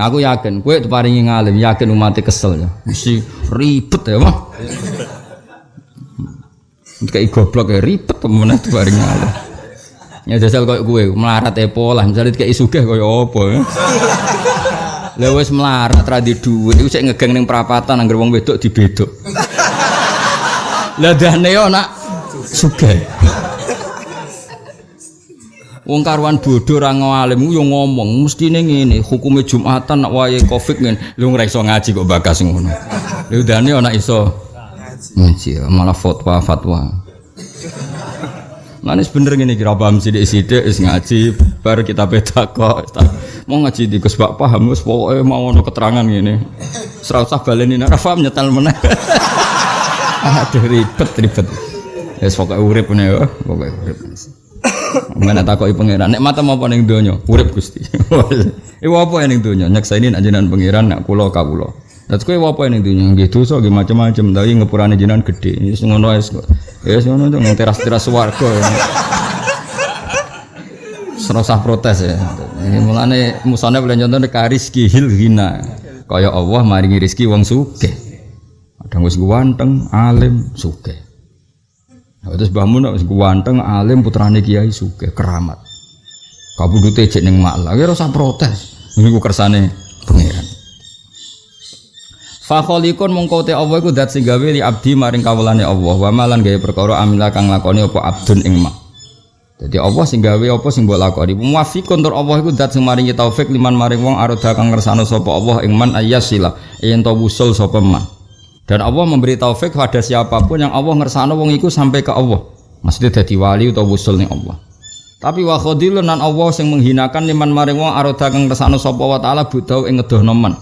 Aku yakin, kue paringi ngalim, yakin umatnya kesel ya. Mesti ribet ya, mah. Kayak goblok ya ribet temen itu paringi ngalim. Ya jajal kayak gue melarat epo lah, misalnya kayak sugih kayak apa ya. Lah wis melarat ra di dhuwit, iku sik ngegeng ning perapatan anggar wong wedok dibedok. Lah dane yo nak. Wong karuan bodoh ra ngalim yo ngomong mestine ngene, hukume Jumatan nak wayahe Covid ngene. Lu ora iso ngaji kok bakas ngono. Lu dane ana iso ngaji malah fatwa-fatwa. Manis bener gini kira paham sidik sidik is ngaji baru kita beda kok mau ngaji di Gus Pak paham Gus pokoknya mau ono keterangan gini serasa baleni nara paham nyetel mana aduh ribet ribet yes, pokoknya urip nih ya pokoknya urip Mana takoki pangeran nek mata apa ning donya urip Gusti. Iku apa ning donya nyakseni nek jenengan pangeran nek kula kawula. Terus kowe apa ning donya nggih dosa nggih macam-macam tapi ngepurane jenengan gedhe. Wis ngono wis kok. Ya wis ngono nang teras-teras swarga. Serasa protes ya. Ini mulane musane boleh contoh karis hil hina. Kaya Allah maringi rezeki wong sugih. Kadang wis ganteng, alim, sugih. Nah, terus Mbah Mun wis ganteng, alim putrane kiai suge keramat. Kabudute cek ning malah, ya ora protes. Niku kersane pangeran. Fa khaliqun mongko te Allah iku zat sing gawe li abdi maring kawulane Allah. Wa malan gawe perkara amila kang lakoni apa abdun ing mak. Jadi Allah sing gawe apa sing mbok lakoni. Muwafiqun tur Allah iku zat sing maringi taufik liman maring wong aroda kang ngersano sapa Allah ing man ayyasila yen to wusul sapa. Dan Allah memberi taufik pada siapa pun yang Allah ngersano wong iku sampai ke Allah. Maksudnya jadi wali atau wusul Allah. Tapi wa khadilun nan Allah sing menghinakan liman maring wong aroda kang ngersano sapa wa taala budau ing ngedohno.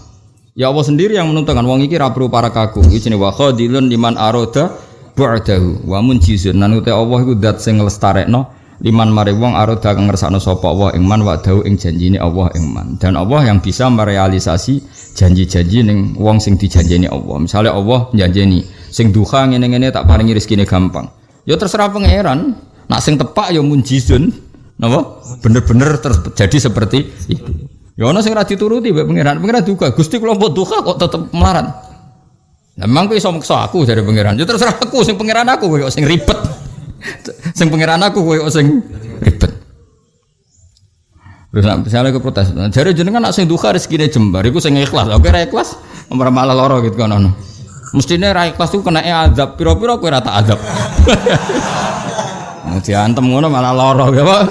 Ya Allah sendiri yang menentukan wong iki ra perlu para kaku. Iki jenenge wa khadilun liman aroda ba'dahu wa munjizun nan Allah iku zat sing nglestarekno liman mari wong aroda kang ngersakno sapa Allah ing man wa'dahu ing janjine Allah ing man. Dan Allah yang bisa merealisasi janji-janji ning wong sing dijanjeni Allah. Misalnya Allah janjeni sing duha ngene-ngene tak paringi rezekine gampang. Ya terserah pangeran. Nak sing tepak ya munjizun. Napa? Bener-bener terjadi seperti itu. Ya ana sing ora dituruti mbek pangeran. Pangeran duka, Gusti kula mbok duha kok tetep melarat. Memang kowe iso aku dari pangeran. Ya terserah aku sing pangeran aku kowe sing ribet. Sing pangeran aku kowe sing ribet. Terus misalnya ke protes, nah, jadi jenengan nak sing duka rezeki jembar, itu sing ikhlas. Oke, ra ikhlas, malah malah loro gitu kan ono. Mestinya ra ikhlas itu kena azab, piro-piro kowe ra tak azab. Diantem ngono malah loro ya, Pak.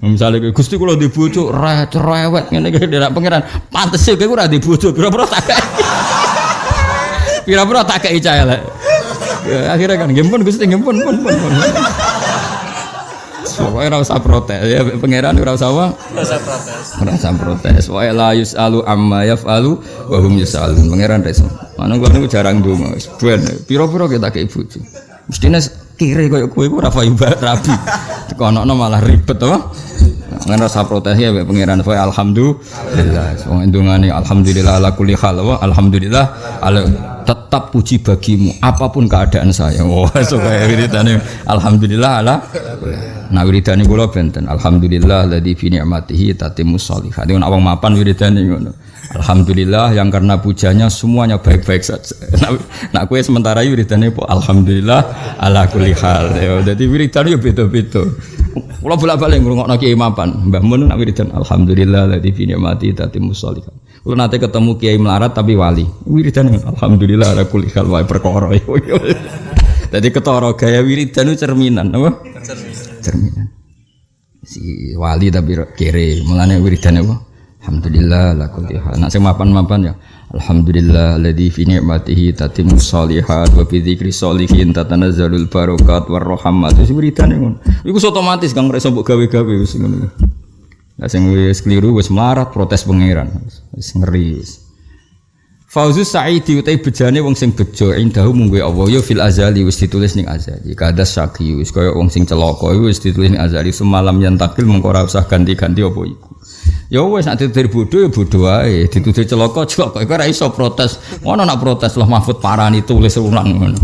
Misalnya Gusti kula di bojo ra cerewet ngene iki nek pangeran pantes kowe ora di bojo piro-piro tak kae. Piro-piro tak kae cah elek. Ya, akhirnya kan gempun Gusti gempun pun pun. pun. Pokoknya ora usah protes ya pangeran ora usah apa? Ora usah protes. Ora usah protes. Wa la yusalu amma yafalu wa hum yusalun. Pangeran reso. Mana gua niku jarang ndonga wis ben. Piro-piro kita ke ibu. Mestine kiri koyo kowe ora payu rabi. Tekono malah ribet to. Ngan rasa protes ya mbek pangeran saya alhamdulillah. Wong ndongane alhamdulillah ala kulli hal wa alhamdulillah ala tetap puji bagimu apa pun keadaan saya. Wah, so kaya wiridane alhamdulillah ala Nah wiridane kula benten alhamdulillah ladzi fi ni'matihi tatimmus sholihat. Nek awang mapan wiridane ngono. Alhamdulillah yang karena pujanya semuanya baik-baik saja. Nah, nak kue sementara wiridane po alhamdulillah ala kulli hal. Jadi wiridane yo beda-beda. Kula bolak-balik ngrungokno Kiai Mapan. Mbah Mun nak wiridan alhamdulillah ladzi fi ni'mati tatimmus sholihat. Kula nate ketemu Kiai melarat tapi wali. Wiridan alhamdulillah ala kulli hal wae perkara. Jadi ketara gaya wiridan itu cerminan apa? Cerminan. Si wali tapi kere, mulane wiridan apa? Alhamdulillah la kulli. Nak sing mapan-mapan ya. Alhamdulillah alladzi fi ni'matihi tatimmu sholihat wa bi dzikri sholihin tatanazzalul barakat war rahmat. Wis wiridane ngono. Iku otomatis kang reso mbok gawe-gawe wis ngono. Lah sing wis keliru wis melarat protes pangeran. Wis ngeri. Fauzus Sa'idi utai bejane wong sing bejo indahu munggu Allah yo fil azali wis ditulis ning azali. Kada saki wis kaya wong sing celaka wis ditulis ning azali semalam yang takil mengko ora usah ganti-ganti apa iku. Ya wis nek ditutur bodoh ya bodoh wae, ditutur celaka celaka iku ora iso protes. Ngono nak protes lah Mahfud parani tulis ulang ngono.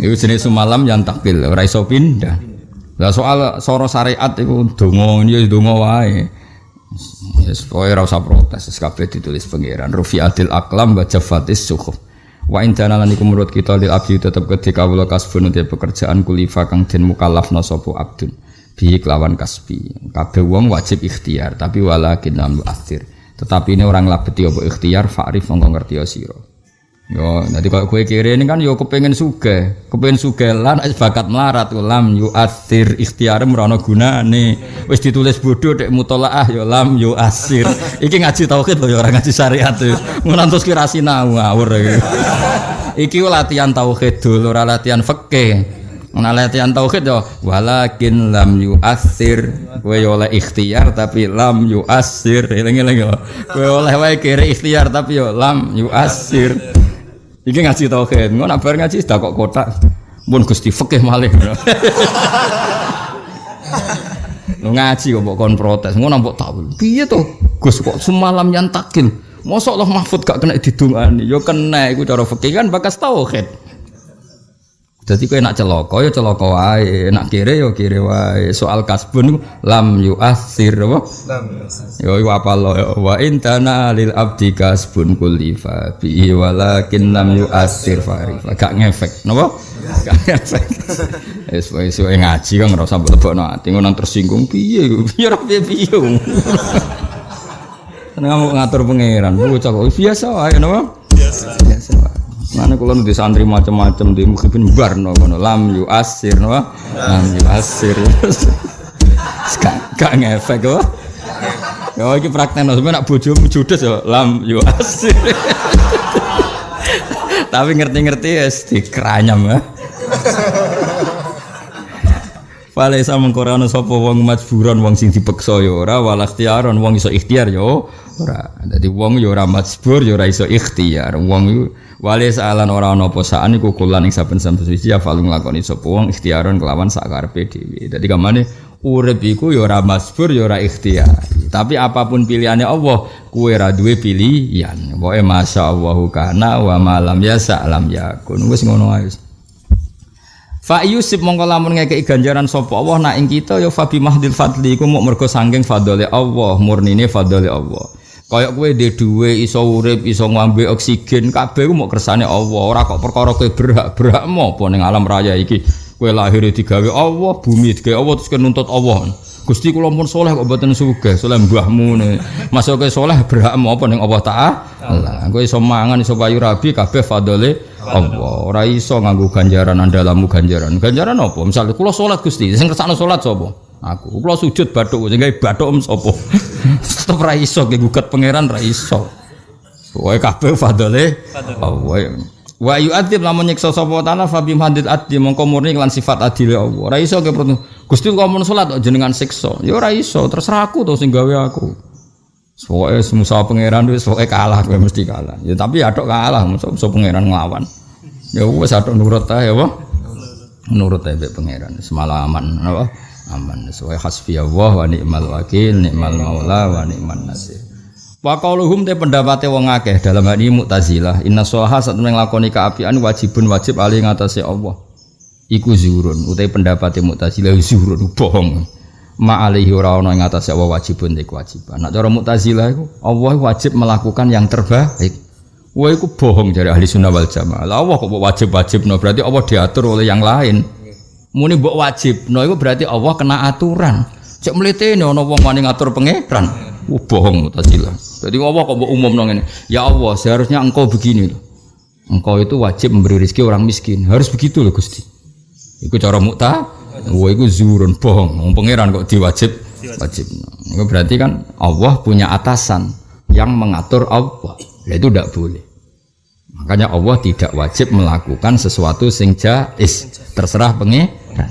Jenis semalam yang takil ora iso pindah. Lah soal soro syariat iku donga ya donga wae. Pokoknya rasa protes, kabeh ditulis pangeran. Rufi adil aklam baca fatis sukhuf. Wa intana lan iku menurut kita lil abdi tetep ketika kawula kasbun pekerjaan kulifa kang den mukallaf sapa abdun. Bi kelawan kasbi. Kabeh wong wajib ikhtiar, tapi walakin lam akhir. Tetapi ini orang labeti apa ikhtiar fa'rif mongko ngerti sira. Yo, nanti kalau kue kiri ini kan yo kepengen suge, kepengen suge lan bakat melarat lam yu asir ikhtiar merono guna nih, wis ditulis bodoh dek mutolaah yo lam yu asir, iki ngaji tauhid loh orang ngaji syariat tuh, ngantos kira sinau ngawur iki latihan tauhid dulu, latihan fakih, Nah latihan tauhid yo walakin lam yu asir kowe oleh ikhtiar tapi lam yu asir eling-eling yo kowe oleh wae kiri ikhtiar tapi yo lam yu asir Iki ngaji tauhid, ngono bar ngaji sudah kok kotak. Mun Gusti fikih malih. Lu ngaji kok kon protes, ngono mbok tahu. Piye to? Gus kok semalam yang takil. Mosok Allah Mahfud gak kena didungani. Yo kena iku cara fikih kan bakas tauhid. Jadi kau nak celoko ya celoko wae, nak kire ya kire wae. Soal kasbun lam yu asir apa? Lam Yo iku apa lo ya? Wa intana lil abdi kasbun kulifa bi walakin lam yu asir farifa. Gak ngefek, napa? Gak ngefek. Wis wis ngaji kan ngrasa mbok lebokno ati ngono tersinggung piye piye piye piye. Seneng ngatur pangeran, bocah kok biasa wae napa? Biasa. Biasa wae. Mana kalau nanti santri macam-macam di mukhibin bar no kono lam yu asir no? Lam yu asir gak ngefek kok ya ini praktek no sebenarnya nak bojo judes ya lam yu asir tapi ngerti-ngerti ya di keranyam ya. Fale sa mengkorano sapa wong majburan wong sing dipeksa ya ora. Wal ikhtiaron wong iso ikhtiar ya ora. Dadi wong ya ora majbur ya ora iso ikhtiar. Wong Wali saalan ora ana apa saan iku kulan ing saben-saben suci ya falung nglakoni sapa wong ikhtiaron kelawan sak karepe dhewe. Dadi kamane urip iku ya ora masbur ya ora ikhtiar. Tapi apa pun pilihannya Allah, kue ra duwe pilihan. Pokoke masyaallah kana wa malam ya salam yakun. Wis ngono ae. Fa yusib mongko lamun ngekeki ganjaran sapa Allah nak ing kita ya fabi mahdil fadli iku muk mergo saking fadhole Allah, murnine fadhole Allah. Kayak kowe dhe dhuwe iso urip, iso ngombe oksigen, kabeh ku mau kersane Allah. Ora kok perkara kowe berhak-berhak apa ning alam raya iki. Kowe lahir digawe Allah, bumi digawe Allah terus nuntut Allah. Gusti kula pun soleh kok mboten sugih, soleh mbahmu ne. Masuk ke soleh berhak apa ning Allah Ta'ala. Kowe iso mangan iso payu rabi kabeh fadole Allah. Ora iso nganggo ganjaran andalamu ganjaran. Ganjaran apa? Misalnya kula salat Gusti, sing kersane salat sapa? Aku kula sujud bathuk sing gawe bathuk sapa? Tetep ra iso gugat pangeran ra iso. Pokoke kabeh fadole Allah. Wa yu'adzib lamun nyiksa sapa taala fa bim hadid adli mongko murni lan sifat adil Allah. Ora iso ge Gusti kok mun salat jenengan siksa. Ya ora iso, terserah aku to sing gawe aku. Pokoke semusa pangeran wis pokoke kalah kowe mesti kalah. Ya tapi adok kalah, musa pangeran nglawan. Ya wis adok nurut ta ya apa? Nurut ta pangeran semalaman apa? Aman. Sesuai hasbi Allah wa ni'mal wakil ni'mal maula wa ni'man nasir. Wa qauluhum te pendapate wong akeh dalam hal ini Mu'tazilah. Inna solaha saat nglakoni kaapian wajibun wajib ali ngatasé Allah. Iku zuhurun utai pendapate Mu'tazilah zuhurun bohong. Ma alaihi ora ana ing atase Allah wajibun te kewajiban. Nek cara Mu'tazilah iku Allah wajib melakukan yang terbaik. Wah, itu bohong dari ahli sunnah wal jamaah. Allah kok wajib-wajib, no berarti Allah diatur oleh yang lain muni mbok wajib. No itu berarti Allah kena aturan. Cek melite ini ono wong wani ngatur pangeran uh, bohong mutazilah jadi Allah kok mbok umum nong ini ya Allah seharusnya engkau begini loh engkau itu wajib memberi rezeki orang miskin. Harus begitu loh Gusti. Itu cara mukta wah itu zurun bohong. Wong pangeran kok diwajib? Wajib. Itu berarti kan Allah punya atasan yang mengatur Allah. Itu tidak boleh Makanya Allah tidak wajib melakukan sesuatu sing jais. Terserah pengiran.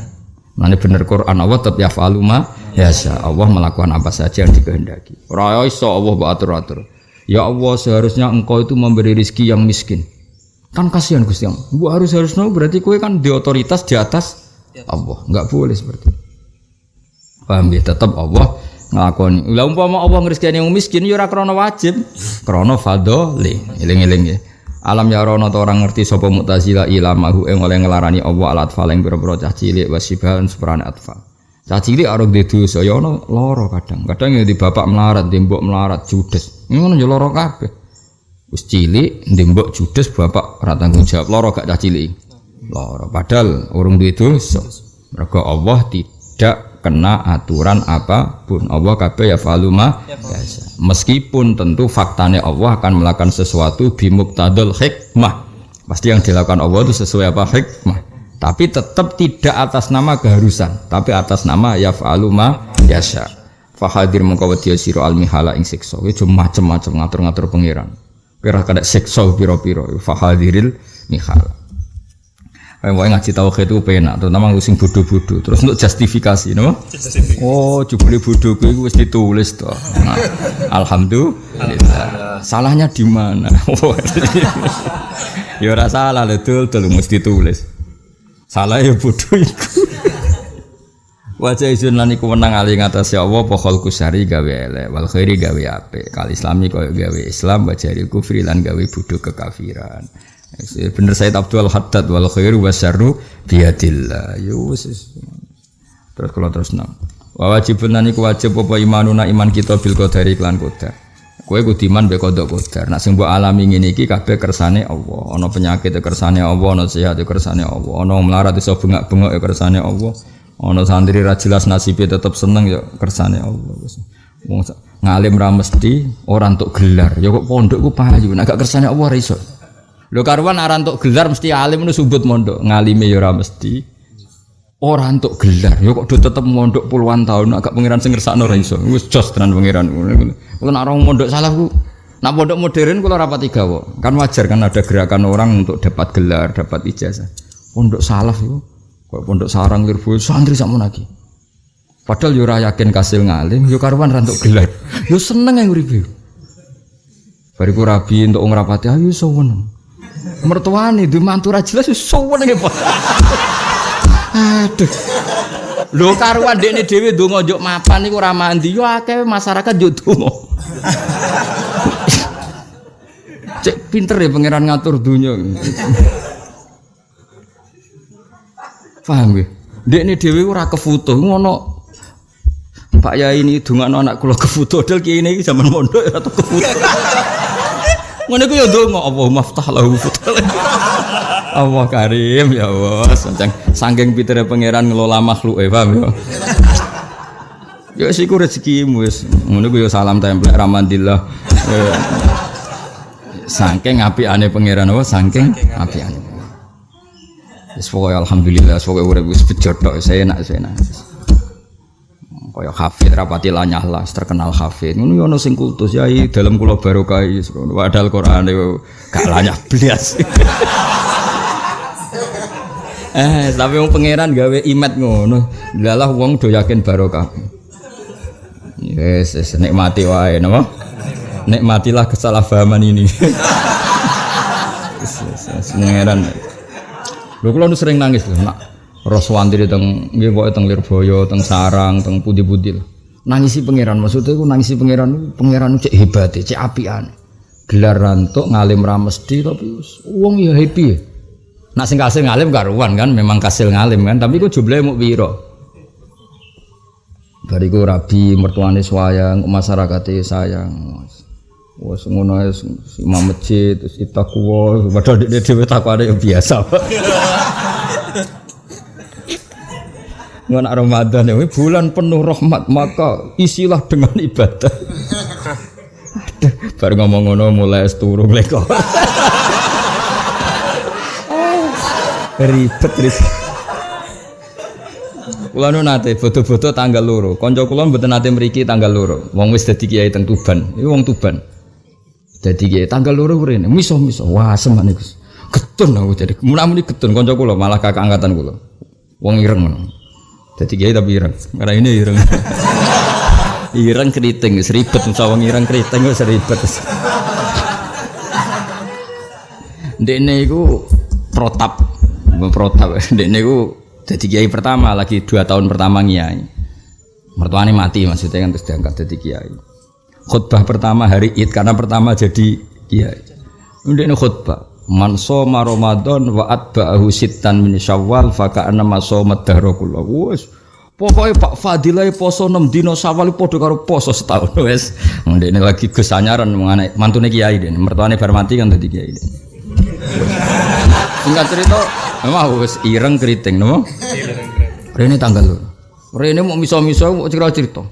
Nanti bener Quran Allah tetap ya faluma ya Allah melakukan apa saja yang dikehendaki. Raya Allah atur atur. Ya Allah seharusnya engkau itu memberi rizki yang miskin. Kan kasihan Gusti Allah. Bu harus harusnya berarti kue kan di otoritas di atas Allah. Enggak boleh seperti itu. Paham ya? Tetap Allah nglakoni. Lah umpama Allah ngrizkani yang miskin ya krana wajib, krana fadhole. Eling-eling ya. Alam ya rono orang ngerti sapa Mu'tazilah ilamahu ing oleh ngelarani Allah alat atfal ing pira-pira cah cilik wasibahan seperane atfal. Cah cilik arep di dosa ya ono lara kadang. Kadang ya di bapak melarat, di mbok melarat judes. Ngono ya lara kabeh. Wis cilik di mbok judes bapak ora tanggung jawab lara gak cah cilik. Lara padahal urung duwe dosa. Mergo Allah tidak kena aturan apa pun. Allah kabeh ya faluma biasa. Meskipun tentu faktanya Allah akan melakukan sesuatu bimuktadul hikmah. Pasti yang dilakukan Allah itu sesuai apa? Hikmah. Tapi tetap tidak atas nama keharusan tapi atas nama ya faluma yasha. Fahadir mengkawati siro al mihala ing sikso itu macam-macam ngatur-ngatur pangeran kira kada sikso piro-piro fahadiril mihala Mau ngaji tauhid itu penak, terutama sing bodoh-bodoh. Terus untuk justifikasi, no? Oh, jubli bodoh itu wis ditulis toh. Nah, alhamdulillah. Salahnya di mana? ya ora salah, betul, betul mesti ditulis. Salah ya bodoh iku. Wajah izin lan iku menang ali ngatas ya Allah pokol kusari gawe elek wal khairi gawe apik. Kal islami koyo gawe Islam wajah kufri lan gawe bodoh kekafiran. Bener saya Abdul Haddad wal khairu wasyarru biadillah. Yo Terus kalau terus nang. Wa wajibun lan iku wajib apa imanuna iman kita bil qadari klan qadar. Kowe kudu iman be kodok kodar. Nak sing mbok alami ngene iki kabeh kersane Allah. Ana penyakit ya kersane Allah, ana sehat ya kersane Allah. Ana melarat iso bengak-bengok ya kersane Allah. Ana santri ra jelas nasibe tetep seneng ya kersane Allah. Wong ngalim ra mesti ora entuk gelar. Ya kok pondok ku payu, nek gak kersane Allah ra iso. Lho karuan ora entuk gelar mesti alim nu subut mondok, ngalime ya ora mesti. Orang untuk gelar, ya kok do tetep mondok puluhan tahun agak pangeran sing ngersakno ora iso. Jos tenan pangeran. Kulo nek orang mondok salah ku Nah pondok modern kalau rapat tiga kok, kan wajar kan ada gerakan orang untuk dapat gelar, dapat ijazah. Pondok salah itu, kok pondok sarang lirbu santri sama lagi. Padahal yo yakin kasil ngalim, yo karuan rantuk gelar. Yo seneng yang uripe. Bariku rabi untuk ngrapati ayo sowan. Mertuane di mantu ra jelas yo sowan Aduh. Lho karuan dekne dhewe ndonga njuk mapan niku ora mandi yo akeh masyarakat njuk donga. Cek pinter ya pangeran ngatur dunia. Paham ya? Dekne dhewe ora kefoto ngono. Pak Yai ini dongakno anak kula kefoto dal kiai ini zaman mondok ora kefoto. Ngono ku ya ndonga apa maftah lahu Allah karim ya Allah. Saking saking pitere pangeran ngelola makhluk eh paham ya. Ya siku rezekimu wis. Ngono ku ya salam templek ramandillah. Saking apikane pangeran apa saking apikane. Wis pokoke alhamdulillah pokoke urip wis tok saya enak saya enak. Kaya hafid rapati lanyah lah terkenal hafid. Ngono yo ono sing kultus ya dalam kula barokah padahal Quran gak lanyah blas. Eh, tapi wong pangeran gawe imet ngono. Lalah wong do yakin barokah. Yes, yes nikmati wae napa? Nikmatilah kesalahpahaman ini. Pangeran. Lho kula sering nangis lho, nak Roswantri teng nggih pokoke teng Lirboyo, teng Sarang, teng Pudi-pudi. Nangisi pangeran maksudnya iku nangisi pangeran pangeran cek hebat, cek apian. Gelar rantuk ngalim ra mesti tapi wong ya happy. Nak sing kasil ngalim karuan kan, memang kasil ngalim kan, tapi ku jumlahnya mau biro. Bariku rabi mertuane sayang, masyarakatnya sayang. Wes ngono ae imam masjid terus takwa, padahal dia dhewe takwa yang biasa. Ngono Ramadan ya, bulan penuh rahmat, maka isilah dengan ibadah. Baru ngomong ngono mulai turu mleko ribet ribet Kula nu nate foto-foto tanggal loro. Kanca kula mboten nate mriki tanggal loro. Wong wis dadi kiai teng Tuban. Iku wong Tuban. Dadi kiai tanggal loro rene. Miso-miso. Wah, semen Gus. Getun aku jadi. Mun-muni getun kanca kula malah kakak angkatan kula. Wong ireng ngono. Dadi kiai tapi ireng. Karena ini ireng. ireng keriting wis ribet musawang ireng keriting wis ribet Dekne iku protap, protap. Dekne iku jadi kiai pertama lagi dua tahun pertama kiai. Mertuanya mati maksudnya kan terus diangkat jadi kiai. Khutbah pertama hari Id karena pertama jadi kiai. Dekne khutbah. Man soma Ramadan wa atba'ahu sittan min Syawal fa ka'anna ma soma dahra kullu. Wes Pokoknya Pak Fadilah poso 6 dino sawal podo karo poso setahun wes. Ndekne lagi Gus anyaran mantune kiai dene. Mertuane bar mati kan dadi kiai. Singkat cerita, memang wis ireng keriting no. Rene tanggal lho. Rene mau miso-miso mau cerita-cerita.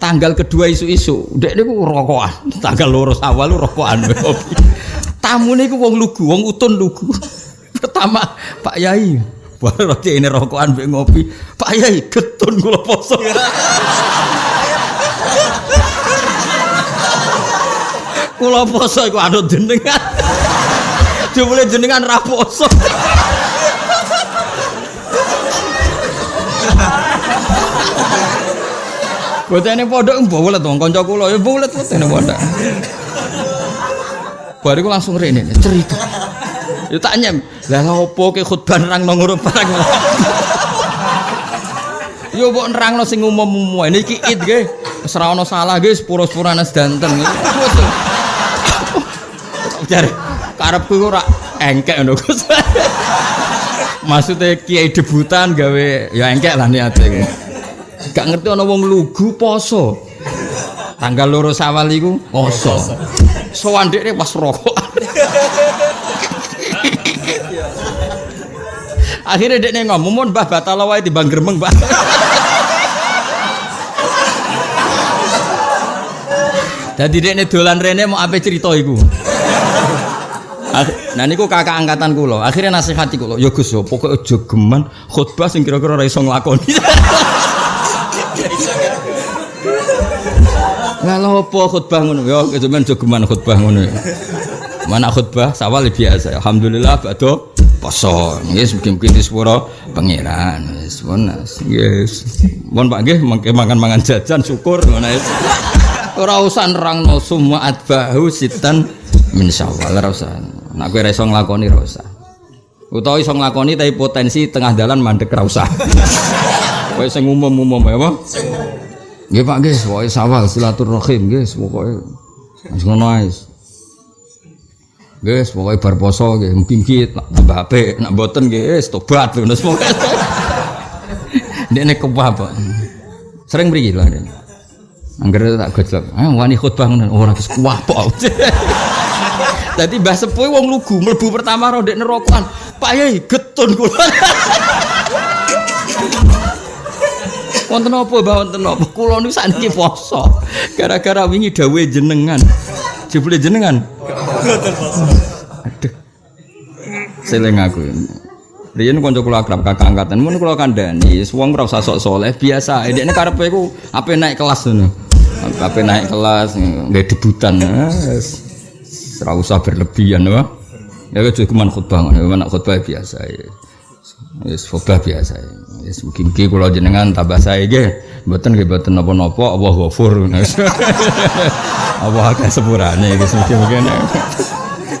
Tanggal kedua isu-isu, dek niku rokokan. Tanggal loro awal rokokan. Tamune iku wong lugu, wong utun lugu. Pertama, Pak Yai, baru roti ini rokokan mbek ngopi. Pak Yai, getun kula poso. kula poso iku anut jenengan. Jumlah jenengan ra poso. Botene pondok mbolet wong kanca kula ya mbolet botene pondok. Bariku langsung rene cerita. Ya tak nyem. Lah opo ke khutbah nang nang ngono barang. Yo mbok nerangno sing umum-umum. Niki id nggih. Wis ora ana salah nggih sepuro-sepurane sedanten. Jare karepku ora engkek ngono Gus. Maksudnya kiai debutan gawe ya engkek lah niate. Gak ngerti ana wong lugu poso. Tanggal loro sawal iku poso. Sowan dekne pas rokok. Akhirnya dekne ngomong, "Mun Mbah batal wae timbang gremeng, Mbah." Jadi dekne dolan rene mau apa cerita iku. Nah niku kakak angkatan kula. Akhirnya nasihati kula, "Ya Gus, pokoke aja geman khutbah sing kira-kira ora iso nglakoni." Lah apa khutbah ngono? Ya sampean jogeman khutbah ngono. Mana khutbah sawal biasa. Alhamdulillah badhe poso. Yes, mungkin-mungkin di sepuro pangeran. Yes. Yes. Mohon Pak mangan-mangan jajan syukur ngono yes. Ora usah nerangno semua atbahu sitan min syawal ora usah. Nek kowe ora iso nglakoni ora usah. Utawa iso nglakoni tapi potensi tengah dalan mandek ora usah. Kowe sing umum-umum ya apa? Nggih Pak nggih, pokoke sawal silaturahim nggih, pokoke wis ngono ae. Nggih, pokoke bar poso nggih, mungkin tambah apik, nak mboten nggih wis tobat ngono pokoke. Ndekne kebah, Pak. Sering mriki lho ndekne. Angger tak gojlok. Ah wani khutbah ngono ora wis kuah pok. Dadi Mbah Sepuh wong lugu mlebu pertama ro ndek. Pak Yai getun kula. Wonten apa Mbah wonten apa? Kula niku sakniki poso. Gara-gara wingi dawuhe jenengan. Jebule jenengan. Aduh. Seling aku. Riyen kanca kula akrab kakak angkatan mun kula kandhani, wong ora usah sok saleh, biasa. Dekne karepe iku ape naik kelas ngono. Ape naik kelas nggak debutan. Wes. Ora usah berlebihan, apa? Ya cuma khutbah ngono, nek khutbah biasa ya. Wis khutbah biasa. Wis mugi-mugi kula jenengan tambah sae nggih. Mboten nggih mboten napa-napa, Allah ghafur. Allah akeh sepurane iki mugi-mugi.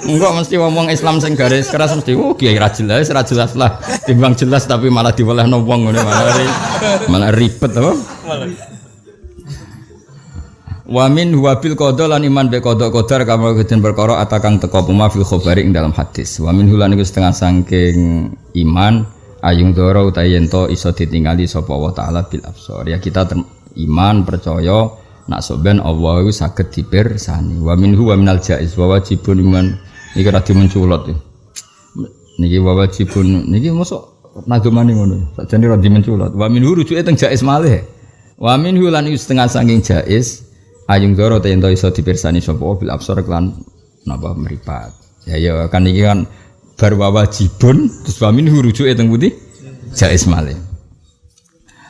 Enggak mesti ngomong Islam sing garis keras mesti oh kiai ra jelas ra jelas lah. Timbang jelas tapi malah diwelehno wong ngene malah ri, malah ribet apa? Wa min huwa bil qada lan iman be qada qadar kama kejen perkara atakang teko puma fil khabari ing dalam hadis. Wa min hulan iku setengah saking iman ayung doro utawi yen to iso ditingali sapa Allah taala bil absar. Ya kita iman percaya nak soben Allah iku saged dipirsani. Wa min huwa minal jaiz wa wajibun iman iki ra dimenculot. Niki wa wajibun niki mosok nagemane ngono. Sakjane ra dimenculot. Wa min hu rujuke teng jaiz malih. Wa min hulan iku setengah saking jaiz ayung doro ta ento iso dipirsani sapa bil absar klan napa meripat. Ya ya kan iki kan bar wajibun terus wa min rujuke teng putih jaiz malih.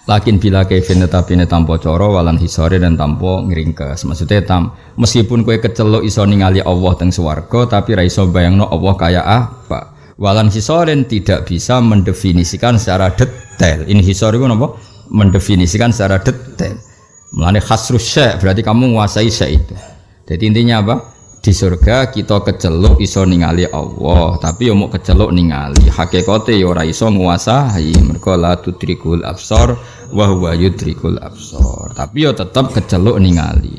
Lakin bila kevin tetapi ini tanpa coro walan hisore dan tanpa ngeringkes. Maksudnya tam meskipun kue kecelok iso ningali Allah teng swarga tapi ra iso bayangno Allah kaya apa. Walan hisoren tidak bisa mendefinisikan secara detail. Ini hisore itu apa? Mendefinisikan secara detail. Mulane khasrus syekh berarti kamu menguasai syekh itu. Jadi intinya apa? Di surga kita keceluk iso ningali Allah, tapi yo mau keceluk ningali. Hakikate yo ora iso nguasai. Mergo la tudrikul absar wa huwa yudrikul absar. Tapi yo tetep keceluk ningali.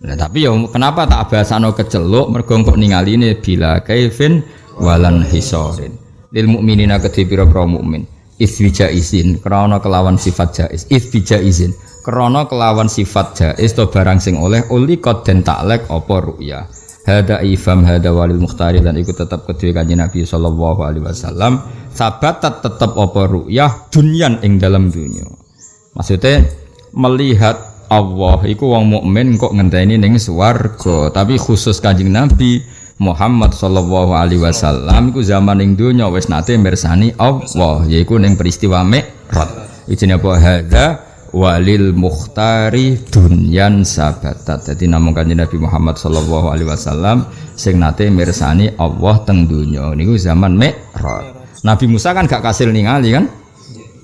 Nah, tapi yo kenapa tak bahasano keceluk mergo kok ningali ini bila kaifin walan hisorin. Lil mukminina kedhi pira-pira mukmin. Izin krana kelawan sifat jaiz. Isbija izin krana kelawan sifat jaiz to barang sing oleh uli kod den taklek apa ru'ya hada ifam hada walil mukhtari dan ikut tetap kedua kanjeng Nabi sallallahu alaihi wasallam. Sabat tetap apa ru'yah? Dunyan ing dalam dunia. Maksudnya melihat Allah iku wong mukmin kok ngenteni ning swarga. Tapi khusus kanjeng Nabi Muhammad sallallahu alaihi wasallam iku zaman ing dunya wis nate mirsani Allah yaiku ning peristiwa Mi'raj. Ijine apa? Hada walil mukhtari dunyan sabatat. Jadi namun kanjeng Nabi Muhammad sallallahu alaihi wasallam sing nate mirsani Allah teng dunya niku zaman Mi'raj. Nabi Musa kan gak kasil ningali kan?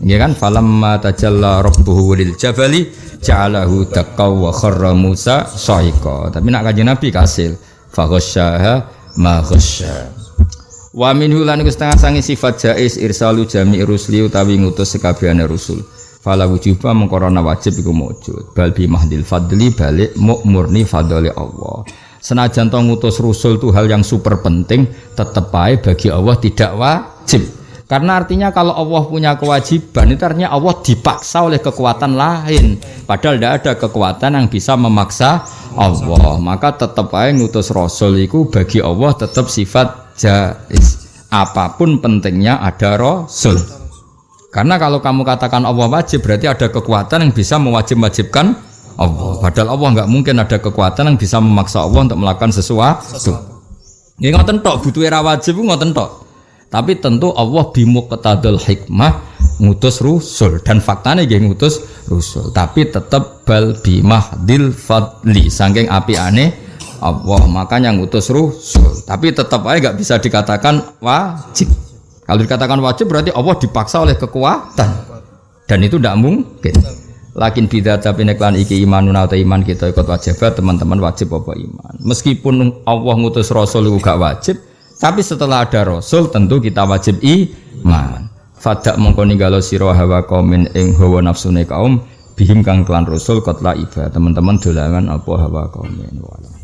Ya kan? Falamma tajalla rabbuhu lil jabali ja'alahu taqaw wa kharra Musa sa'iqa. Tapi nak kanjeng Nabi kasil. Faghasyaha ma ghasya. Wa minhu lan setengah sangi sifat jais irsalu jami rusli utawi ngutus sekabehane rusul fala wujuba mengkorona wajib iku mujud. Bal bi mahdil fadli balik murni fadli Allah. Senajan to ngutus rusul itu hal yang super penting tetep baik bagi Allah tidak wajib. Karena artinya kalau Allah punya kewajiban itu artinya Allah dipaksa oleh kekuatan lain. Padahal tidak ada kekuatan yang bisa memaksa Allah. Maka tetap aja ngutus rasul itu bagi Allah tetap sifat jais apa pun pentingnya ada rasul karena kalau kamu katakan Allah wajib berarti ada kekuatan yang bisa mewajib-wajibkan Allah. Padahal Allah nggak mungkin ada kekuatan yang bisa memaksa Allah untuk melakukan sesuatu. Ya ngoten tok butuh era wajib ngoten tok. Tapi tentu Allah bimuqtadul hikmah ngutus rusul dan faktanya dia ngutus rusul. Tapi tetap bal bimahdil fadli saking api aneh Allah makanya ngutus rusul. Tapi tetap aja nggak bisa dikatakan wajib. Kalau dikatakan wajib berarti Allah dipaksa oleh kekuatan. Dan itu tidak mungkin. Lakin bida tapi neklan iki iman atau iman kita ikut wajib teman-teman wajib apa iman. Meskipun Allah ngutus Rasul itu gak wajib, tapi setelah ada Rasul tentu kita wajib iman. Fadak mongko ninggalo sira hawa kaumin ing hawa nafsune kaum bihim kang klan Rasul kotla iba teman-teman dolangan apa hawa kaumin wala.